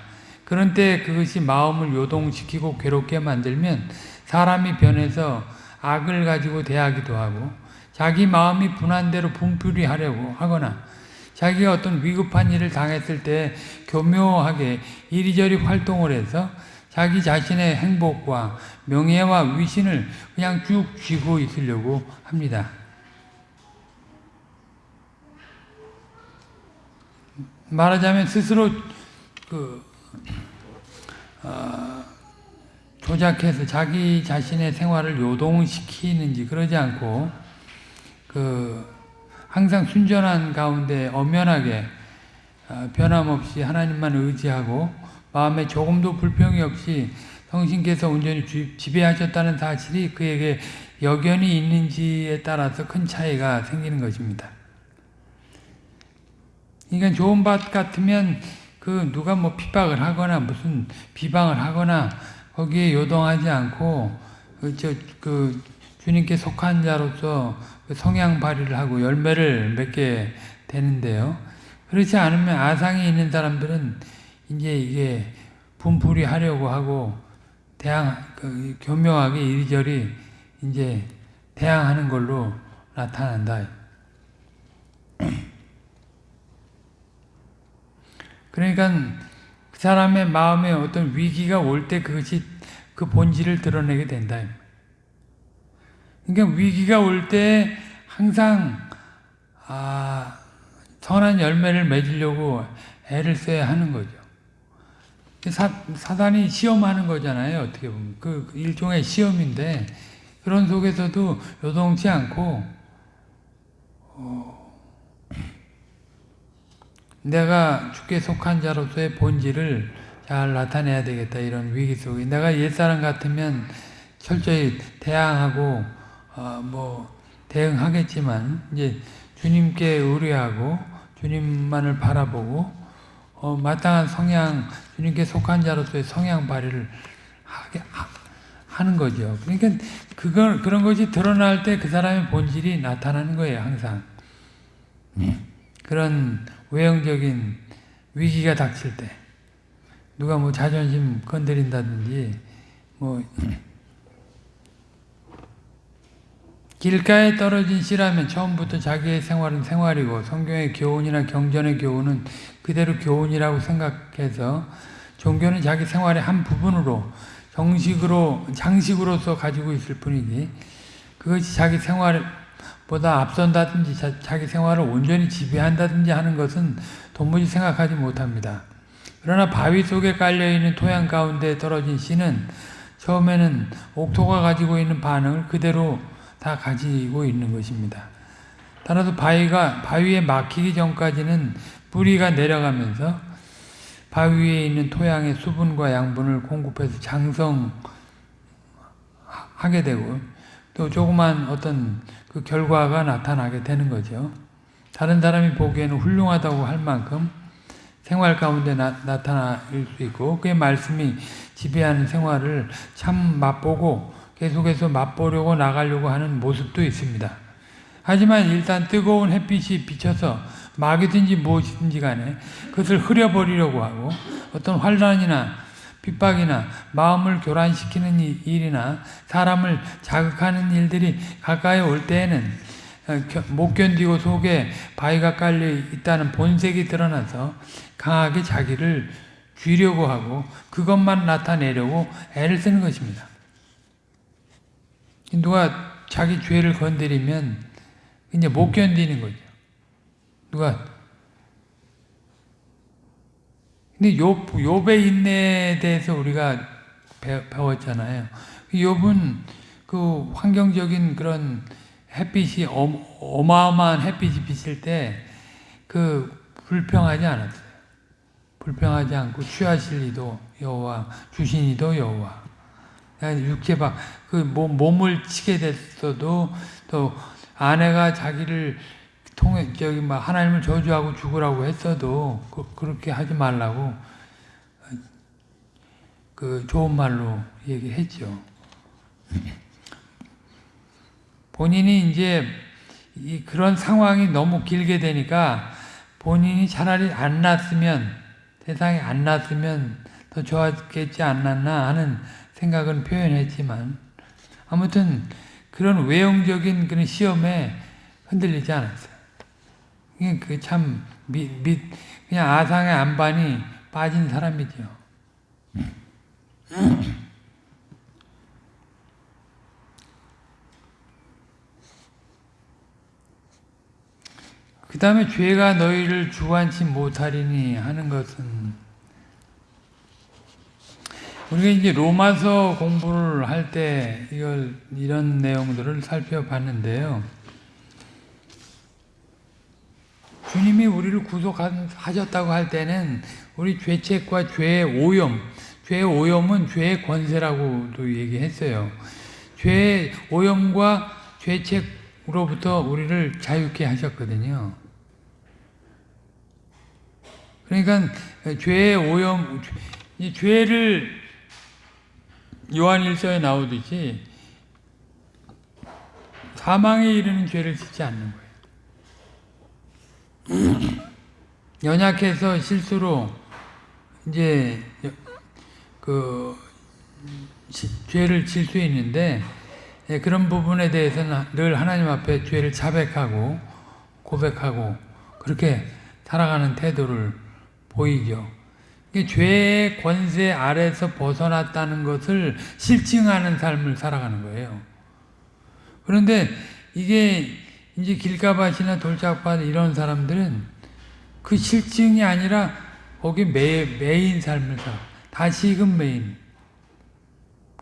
그런 때 그것이 마음을 요동시키고 괴롭게 만들면 사람이 변해서 악을 가지고 대하기도 하고 자기 마음이 분한 대로 분풀이 하려고 하거나 자기가 어떤 위급한 일을 당했을 때 교묘하게 이리저리 활동을 해서 자기 자신의 행복과 명예와 위신을 그냥 쭉 쥐고 있으려고 합니다. 말하자면 스스로 그 어, 조작해서 자기 자신의 생활을 요동시키는지 그러지 않고 그 항상 순전한 가운데 엄연하게 어, 변함없이 하나님만 의지하고 마음에 조금도 불평이 없이 성신께서 온전히 지배하셨다는 사실이 그에게 여견이 있는지에 따라서 큰 차이가 생기는 것입니다. 그러니까 좋은 밭 같으면 그 누가 뭐 핍박을 하거나 무슨 비방을 하거나 거기에 요동하지 않고 그저그 그 주님께 속한 자로서 그 성향 발휘를 하고 열매를 맺게 되는데요. 그렇지 않으면 아상이 있는 사람들은 이제 이게 분풀이 하려고 하고 대항 그 교묘하게 이리저리 이제 대항하는 걸로 나타난다. 그러니까 그 사람의 마음에 어떤 위기가 올 때 그것이 그 본질을 드러내게 된다. 그러니까 위기가 올 때 항상 아, 선한 열매를 맺으려고 애를 써야 하는 거죠. 사, 사단이 시험하는 거잖아요. 어떻게 보면 그 일종의 시험인데 그런 속에서도 요동치 않고 어, 내가 주께 속한 자로서의 본질을 잘 나타내야 되겠다 이런 위기 속에 내가 옛사람 같으면 철저히 대항하고 어, 뭐 대응하겠지만 이제 주님께 의뢰하고 주님만을 바라보고 어, 마땅한 성향 주님께 속한 자로서의 성향 발휘를 하게 하, 는 거죠. 그러니까 그걸 그런 것이 드러날 때 그 사람의 본질이 나타나는 거예요, 항상. 그런 외형적인 위기가 닥칠 때 누가 뭐 자존심 건드린다든지 뭐 길가에 떨어진 씨라면 처음부터 자기의 생활은 생활이고 성경의 교훈이나 경전의 교훈은 그대로 교훈이라고 생각해서 종교는 자기 생활의 한 부분으로 정식으로 장식으로서 가지고 있을 뿐이지 그것이 자기 생활 보다 앞선다든지 자, 기 생활을 온전히 지배한다든지 하는 것은 도무지 생각하지 못합니다. 그러나 바위 속에 깔려있는 토양 가운데 떨어진 씨는 처음에는 옥토가 가지고 있는 반응을 그대로 다 가지고 있는 것입니다. 따라서 바위가 바위에 막히기 전까지는 뿌리가 내려가면서 바위에 있는 토양의 수분과 양분을 공급해서 장성하게 되고 또 조그만 어떤 그 결과가 나타나게 되는 거죠. 다른 사람이 보기에는 훌륭하다고 할 만큼 생활 가운데 나, 타날 수 있고 그의 말씀이 지배하는 생활을 참 맛보고 계속해서 맛보려고 나가려고 하는 모습도 있습니다. 하지만 일단 뜨거운 햇빛이 비쳐서 막이든지 무엇이든지 간에 그것을 흐려버리려고 하고 어떤 환란이나 핍박이나 마음을 교란시키는 일이나 사람을 자극하는 일들이 가까이 올 때에는 어, 못 견디고 속에 바위가 깔려 있다는 본색이 드러나서 강하게 자기를 쥐려고 하고 그것만 나타내려고 애를 쓰는 것입니다. 누가 자기 죄를 건드리면 이제 못 견디는 거죠. 누가 근데 욥, 욥의 인내에 대해서 우리가 배, 배웠잖아요. 욥은 그 환경적인 그런 햇빛이 어, 마어마한 햇빛이 비칠 때 그 불평하지 않았어요. 불평하지 않고 취하실 이도 여호와 주신 이도 여호와 육체 박 그 몸을 치게 됐어도 또 아내가 자기를 통해 저기 막 하나님을 저주하고 죽으라고 했어도 그, 렇게 하지 말라고 그 좋은 말로 얘기했죠. 본인이 이제 그런 상황이 너무 길게 되니까 본인이 차라리 안 났으면 세상에 안 났으면 더 좋았겠지 않았나 하는 생각은 표현했지만 아무튼 그런 외형적인 그런 시험에 흔들리지 않았어요. 그참 그냥 아상의 안반이 빠진 사람이죠. 그 다음에 죄가 너희를 주관치 못하리니 하는 것은 우리가 이제 로마서 공부를 할 때 이걸 이런 내용들을 살펴봤는데요. 주님이 우리를 구속하셨다고 할 때는 우리 죄책과 죄의 오염, 죄의 오염은 죄의 권세라고도 얘기했어요. 죄의 오염과 죄책으로부터 우리를 자유케 하셨거든요. 그러니까 죄의 오염, 죄를 요한일서에 나오듯이 사망에 이르는 죄를 짓지 않는 거예요. 연약해서 실수로 이제 그 죄를 질 수 있는데 예, 그런 부분에 대해서는 늘 하나님 앞에 죄를 자백하고 고백하고 그렇게 살아가는 태도를 보이죠. 죄의 권세 아래서 벗어났다는 것을 실증하는 삶을 살아가는 거예요. 그런데 이게 이제 길가밭이나 돌짝밭 이런 사람들은 그 실증이 아니라 거기 매, 매인 삶을 살아. 다시금 메인.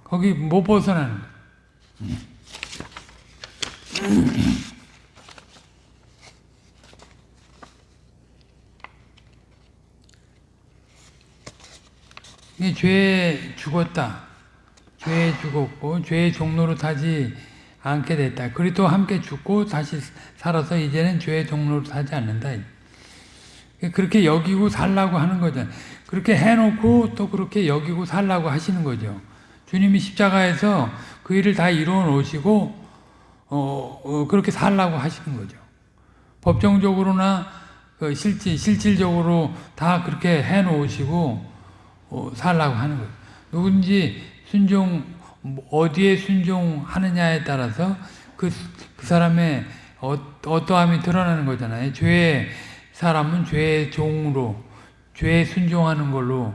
거기 못 벗어나는 거예요. 이 죄에 죽었다. 죄에 죽었고 죄의 종로로 타지 않게 됐다. 그리도 함께 죽고 다시 살아서 이제는 죄의 종로로 타지 않는다. 그렇게 여기고 살라고 하는 거잖아요. 그렇게 해놓고 또 그렇게 여기고 살라고 하시는 거죠. 주님이 십자가에서 그 일을 다 이루어 놓으시고 어, 어, 그렇게 살라고 하시는 거죠. 법정적으로나 그 실질 실질적으로 다 그렇게 해 놓으시고 어, 살라고 하는 거예요. 누군지 순종 어디에 순종하느냐에 따라서 그, 그 사람의 어, 어떠함이 드러나는 거잖아요. 죄의 사람은 죄의 종으로 죄에 순종하는 걸로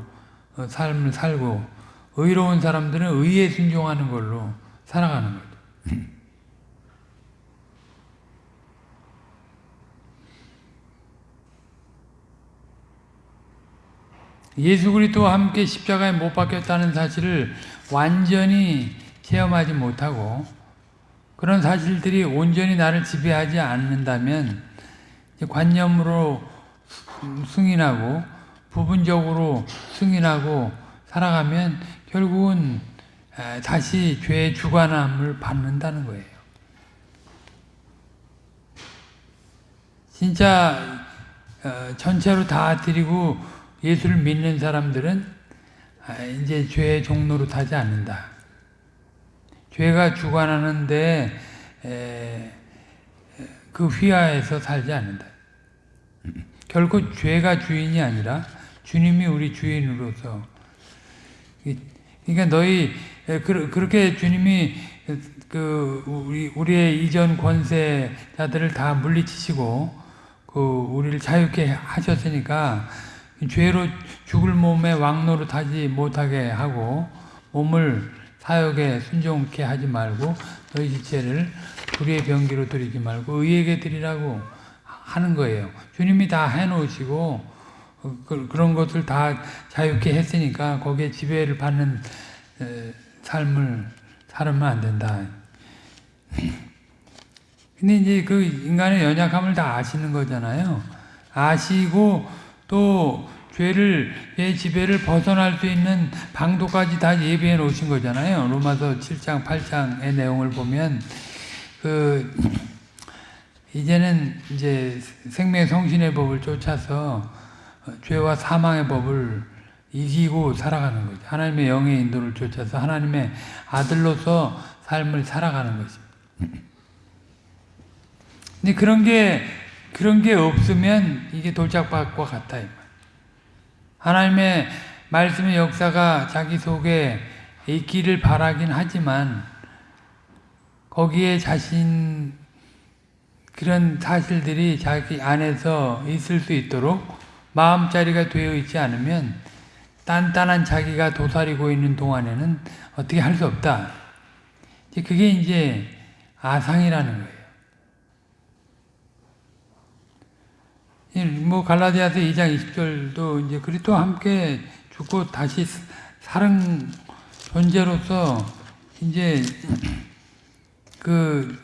어, 삶을 살고 의로운 사람들은 의에 순종하는 걸로 살아가는 거죠. 예수 그리스도와 함께 십자가에 못 박혔다는 사실을 완전히 체험하지 못하고 그런 사실들이 온전히 나를 지배하지 않는다면 관념으로 승인하고 부분적으로 승인하고 살아가면 결국은 다시 죄의 주관함을 받는다는 거예요. 진짜 어, 전체로 다 드리고 예수를 믿는 사람들은 이제 죄의 종로로 타지 않는다. 죄가 주관하는데 그 휘하에서 살지 않는다. 결코 죄가 주인이 아니라 주님이 우리 주인으로서 그러니까 너희 그렇게 주님이 그 우리 우리의 이전 권세자들을 다 물리치시고 그 우리를 자유케 하셨으니까 죄로 죽을 몸에 왕노로 타지 못하게 하고 몸을 사역에 순종케 하지 말고 너희 지체를 불의의 병기로 드리지 말고 의에게 드리라고 하는 거예요. 주님이 다 해놓으시고 그, 런 것을 다 자유케 했으니까 거기에 지배를 받는 삶을 살으면 안 된다. 근데 이제 그 인간의 연약함을 다 아시는 거잖아요. 아시고 또 죄를 의 지배를 벗어날 수 있는 방도까지 다 예비해 놓으신 거잖아요. 로마서 7장 8장의 내용을 보면 그 이제는 이제 생명 성신의 법을 쫓아서 죄와 사망의 법을 이기고 살아가는 거죠. 하나님의 영의 인도를 쫓아서 하나님의 아들로서 삶을 살아가는 것입니다. 근데 그런 게 그런 게 없으면 이게 돌짝밭과 같아. 하나님의 말씀의 역사가 자기 속에 있기를 바라긴 하지만 거기에 자신 그런 사실들이 자기 안에서 있을 수 있도록 마음자리가 되어 있지 않으면 단단한 자기가 도사리고 있는 동안에는 어떻게 할 수 없다. 그게 이제 아상이라는 거예요. 뭐 갈라디아서 2장 20절도 이제 그리스도와 함께 죽고 다시 살은 존재로서 이제 그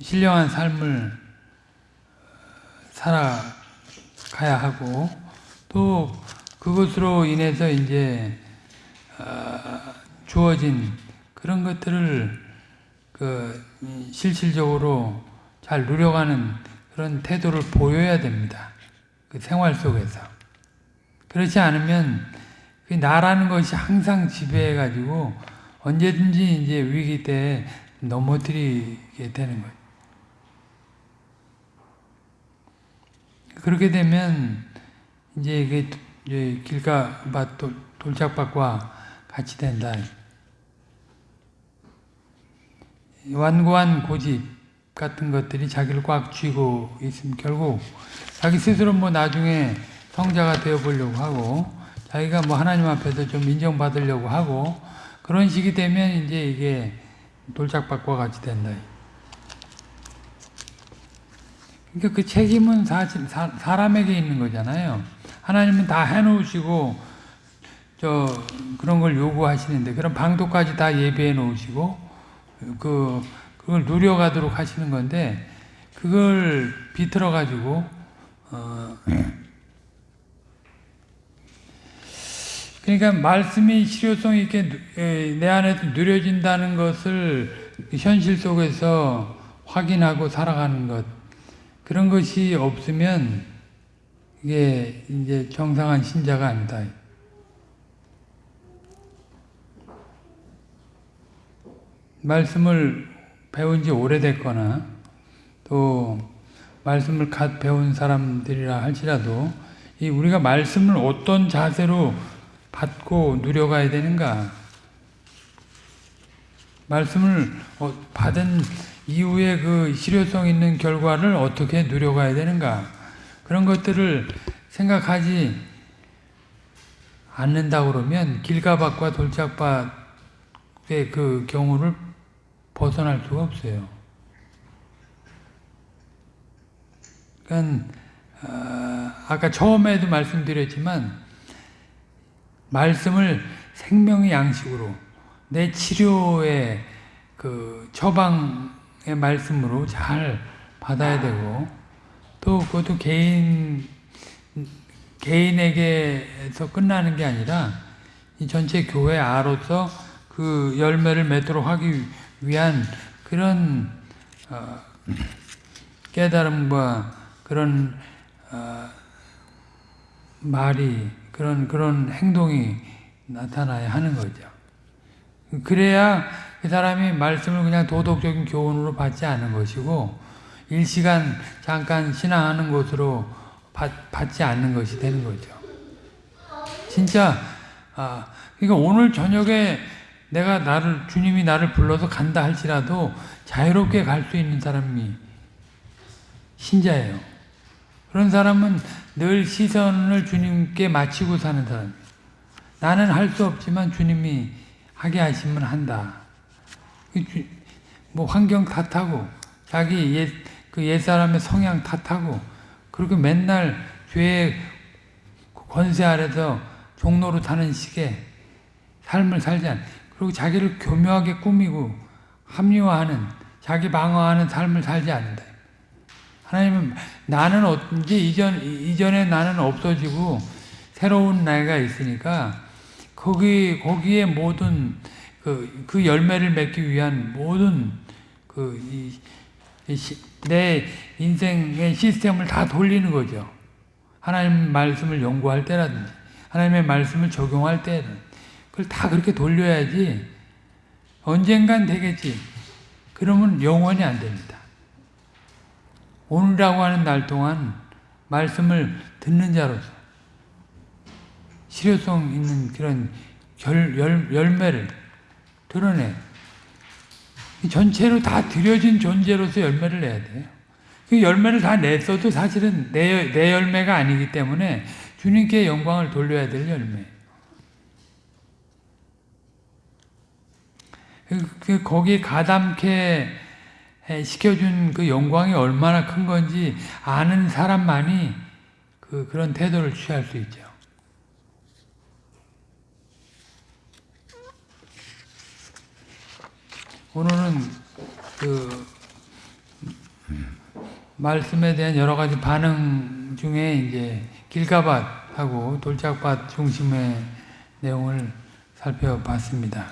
신령한 삶을 살아가야 하고 또 그것으로 인해서 이제 어, 주어진 그런 것들을 그 실질적으로 잘 누려가는 그런 태도를 보여야 됩니다. 그 생활 속에서. 그렇지 않으면 그 나라는 것이 항상 지배해가지고 언제든지 이제 위기 때 넘어뜨리게 되는 거예요. 그렇게 되면 이제 이게 길가밭 돌짝밭과 같이 된다. 완고한 고집, 같은 것들이 자기를 꽉 쥐고 있으면 결국 자기 스스로 뭐 나중에 성자가 되어 보려고 하고 자기가 뭐 하나님 앞에서 좀 인정받으려고 하고 그런 식이 되면 이제 이게 돌짝밭과 같이 된다. 그러니까 그 책임은 사실 사, 람에게 있는 거잖아요. 하나님은 다 해놓으시고 저 그런 걸 요구하시는데 그런 방도까지 다 예비해 놓으시고 그 그걸 누려가도록 하시는 건데 그걸 비틀어 가지고 어 그러니까 말씀이 실효성 있게 내 안에서 누려진다는 것을 현실 속에서 확인하고 살아가는 것 그런 것이 없으면 이게 이제 정상한 신자가 아니다. 말씀을 배운 지 오래됐거나 또 말씀을 갓 배운 사람들이라 할지라도 이 우리가 말씀을 어떤 자세로 받고 누려가야 되는가? 말씀을 어, 받은 이후에 그 실효성 있는 결과를 어떻게 누려가야 되는가? 그런 것들을 생각하지 않는다 그러면 길가밭과 돌짝밭의 그 경우를 벗어날 수가 없어요. 그러니까 어, 아까 처음에도 말씀드렸지만 말씀을 생명의 양식으로 내 치료의 그 처방의 말씀으로 잘 받아야 되고 또 그것도 개인 개인에게서 끝나는 게 아니라 이 전체 교회 아로서 그 열매를 맺도록 하기 위한 그런 어, 깨달음과 그런 어, 말이 그런 그런 행동이 나타나야 하는 거죠. 그래야 그 사람이 말씀을 그냥 도덕적인 교훈으로 받지 않은 것이고 일시간 잠깐 신앙하는 것으로 받, 받지 않는 것이 되는 거죠. 진짜 아 그러니까 오늘 저녁에 내가 나를 주님이 나를 불러서 간다 할지라도 자유롭게 갈 수 있는 사람이 신자예요. 그런 사람은 늘 시선을 주님께 맞추고 사는 사람이에요. 나는 할 수 없지만 주님이 하게 하시면 한다. 뭐 환경 탓하고 자기 옛, 그 옛사람의 성향 탓하고 그리고 맨날 죄의 권세 아래서 종로로 타는 식의 삶을 살지 않 그리고 자기를 교묘하게 꾸미고 합리화하는 자기 방어하는 삶을 살지 않는다. 하나님은 나는 언제 이전 이전에 나는 없어지고 새로운 나이가 있으니까 거기 거기에 모든 그, 그 열매를 맺기 위한 모든 그내 인생의 시스템을 다 돌리는 거죠. 하나님 말씀을 연구할 때라든지 하나님의 말씀을 적용할 때는 그걸 다 그렇게 돌려야지 언젠간 되겠지. 그러면 영원히 안 됩니다. 오늘이라고 하는 날 동안 말씀을 듣는 자로서 실효성 있는 그런 열, 열, 열매를 드러내. 전체로 다 들여진 존재로서 열매를 내야 돼요. 그 열매를 다 냈어도 사실은 내, 내 열매가 아니기 때문에 주님께 영광을 돌려야 될 열매. 그, 그 거기 가담케 시켜준 그 영광이 얼마나 큰 건지 아는 사람만이 그, 그런 태도를 취할 수 있죠. 오늘은 그 말씀에 대한 여러 가지 반응 중에 이제 길가밭하고 돌짝밭 중심의 내용을 살펴봤습니다.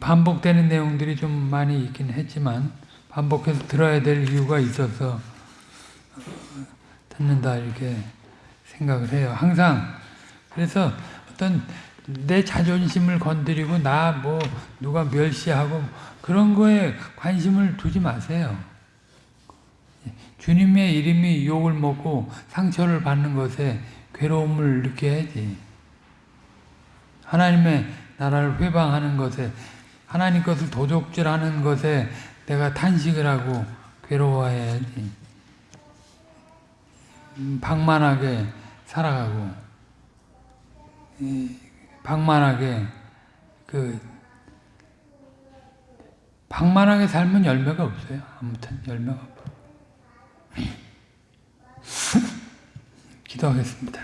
반복되는 내용들이 좀 많이 있긴 했지만 반복해서 들어야 될 이유가 있어서 듣는다 이렇게 생각을 해요. 항상 그래서 어떤 내 자존심을 건드리고 나 뭐 누가 멸시하고 그런 거에 관심을 두지 마세요. 주님의 이름이 욕을 먹고 상처를 받는 것에 괴로움을 느껴야지. 하나님의 나라를 회방하는 것에 하나님 것을 도적질하는 것에 내가 탄식을 하고 괴로워해야지. 음, 방만하게 살아가고 방만하게 그 방만하게 살면 열매가 없어요. 아무튼 열매가 없어. 기도하겠습니다.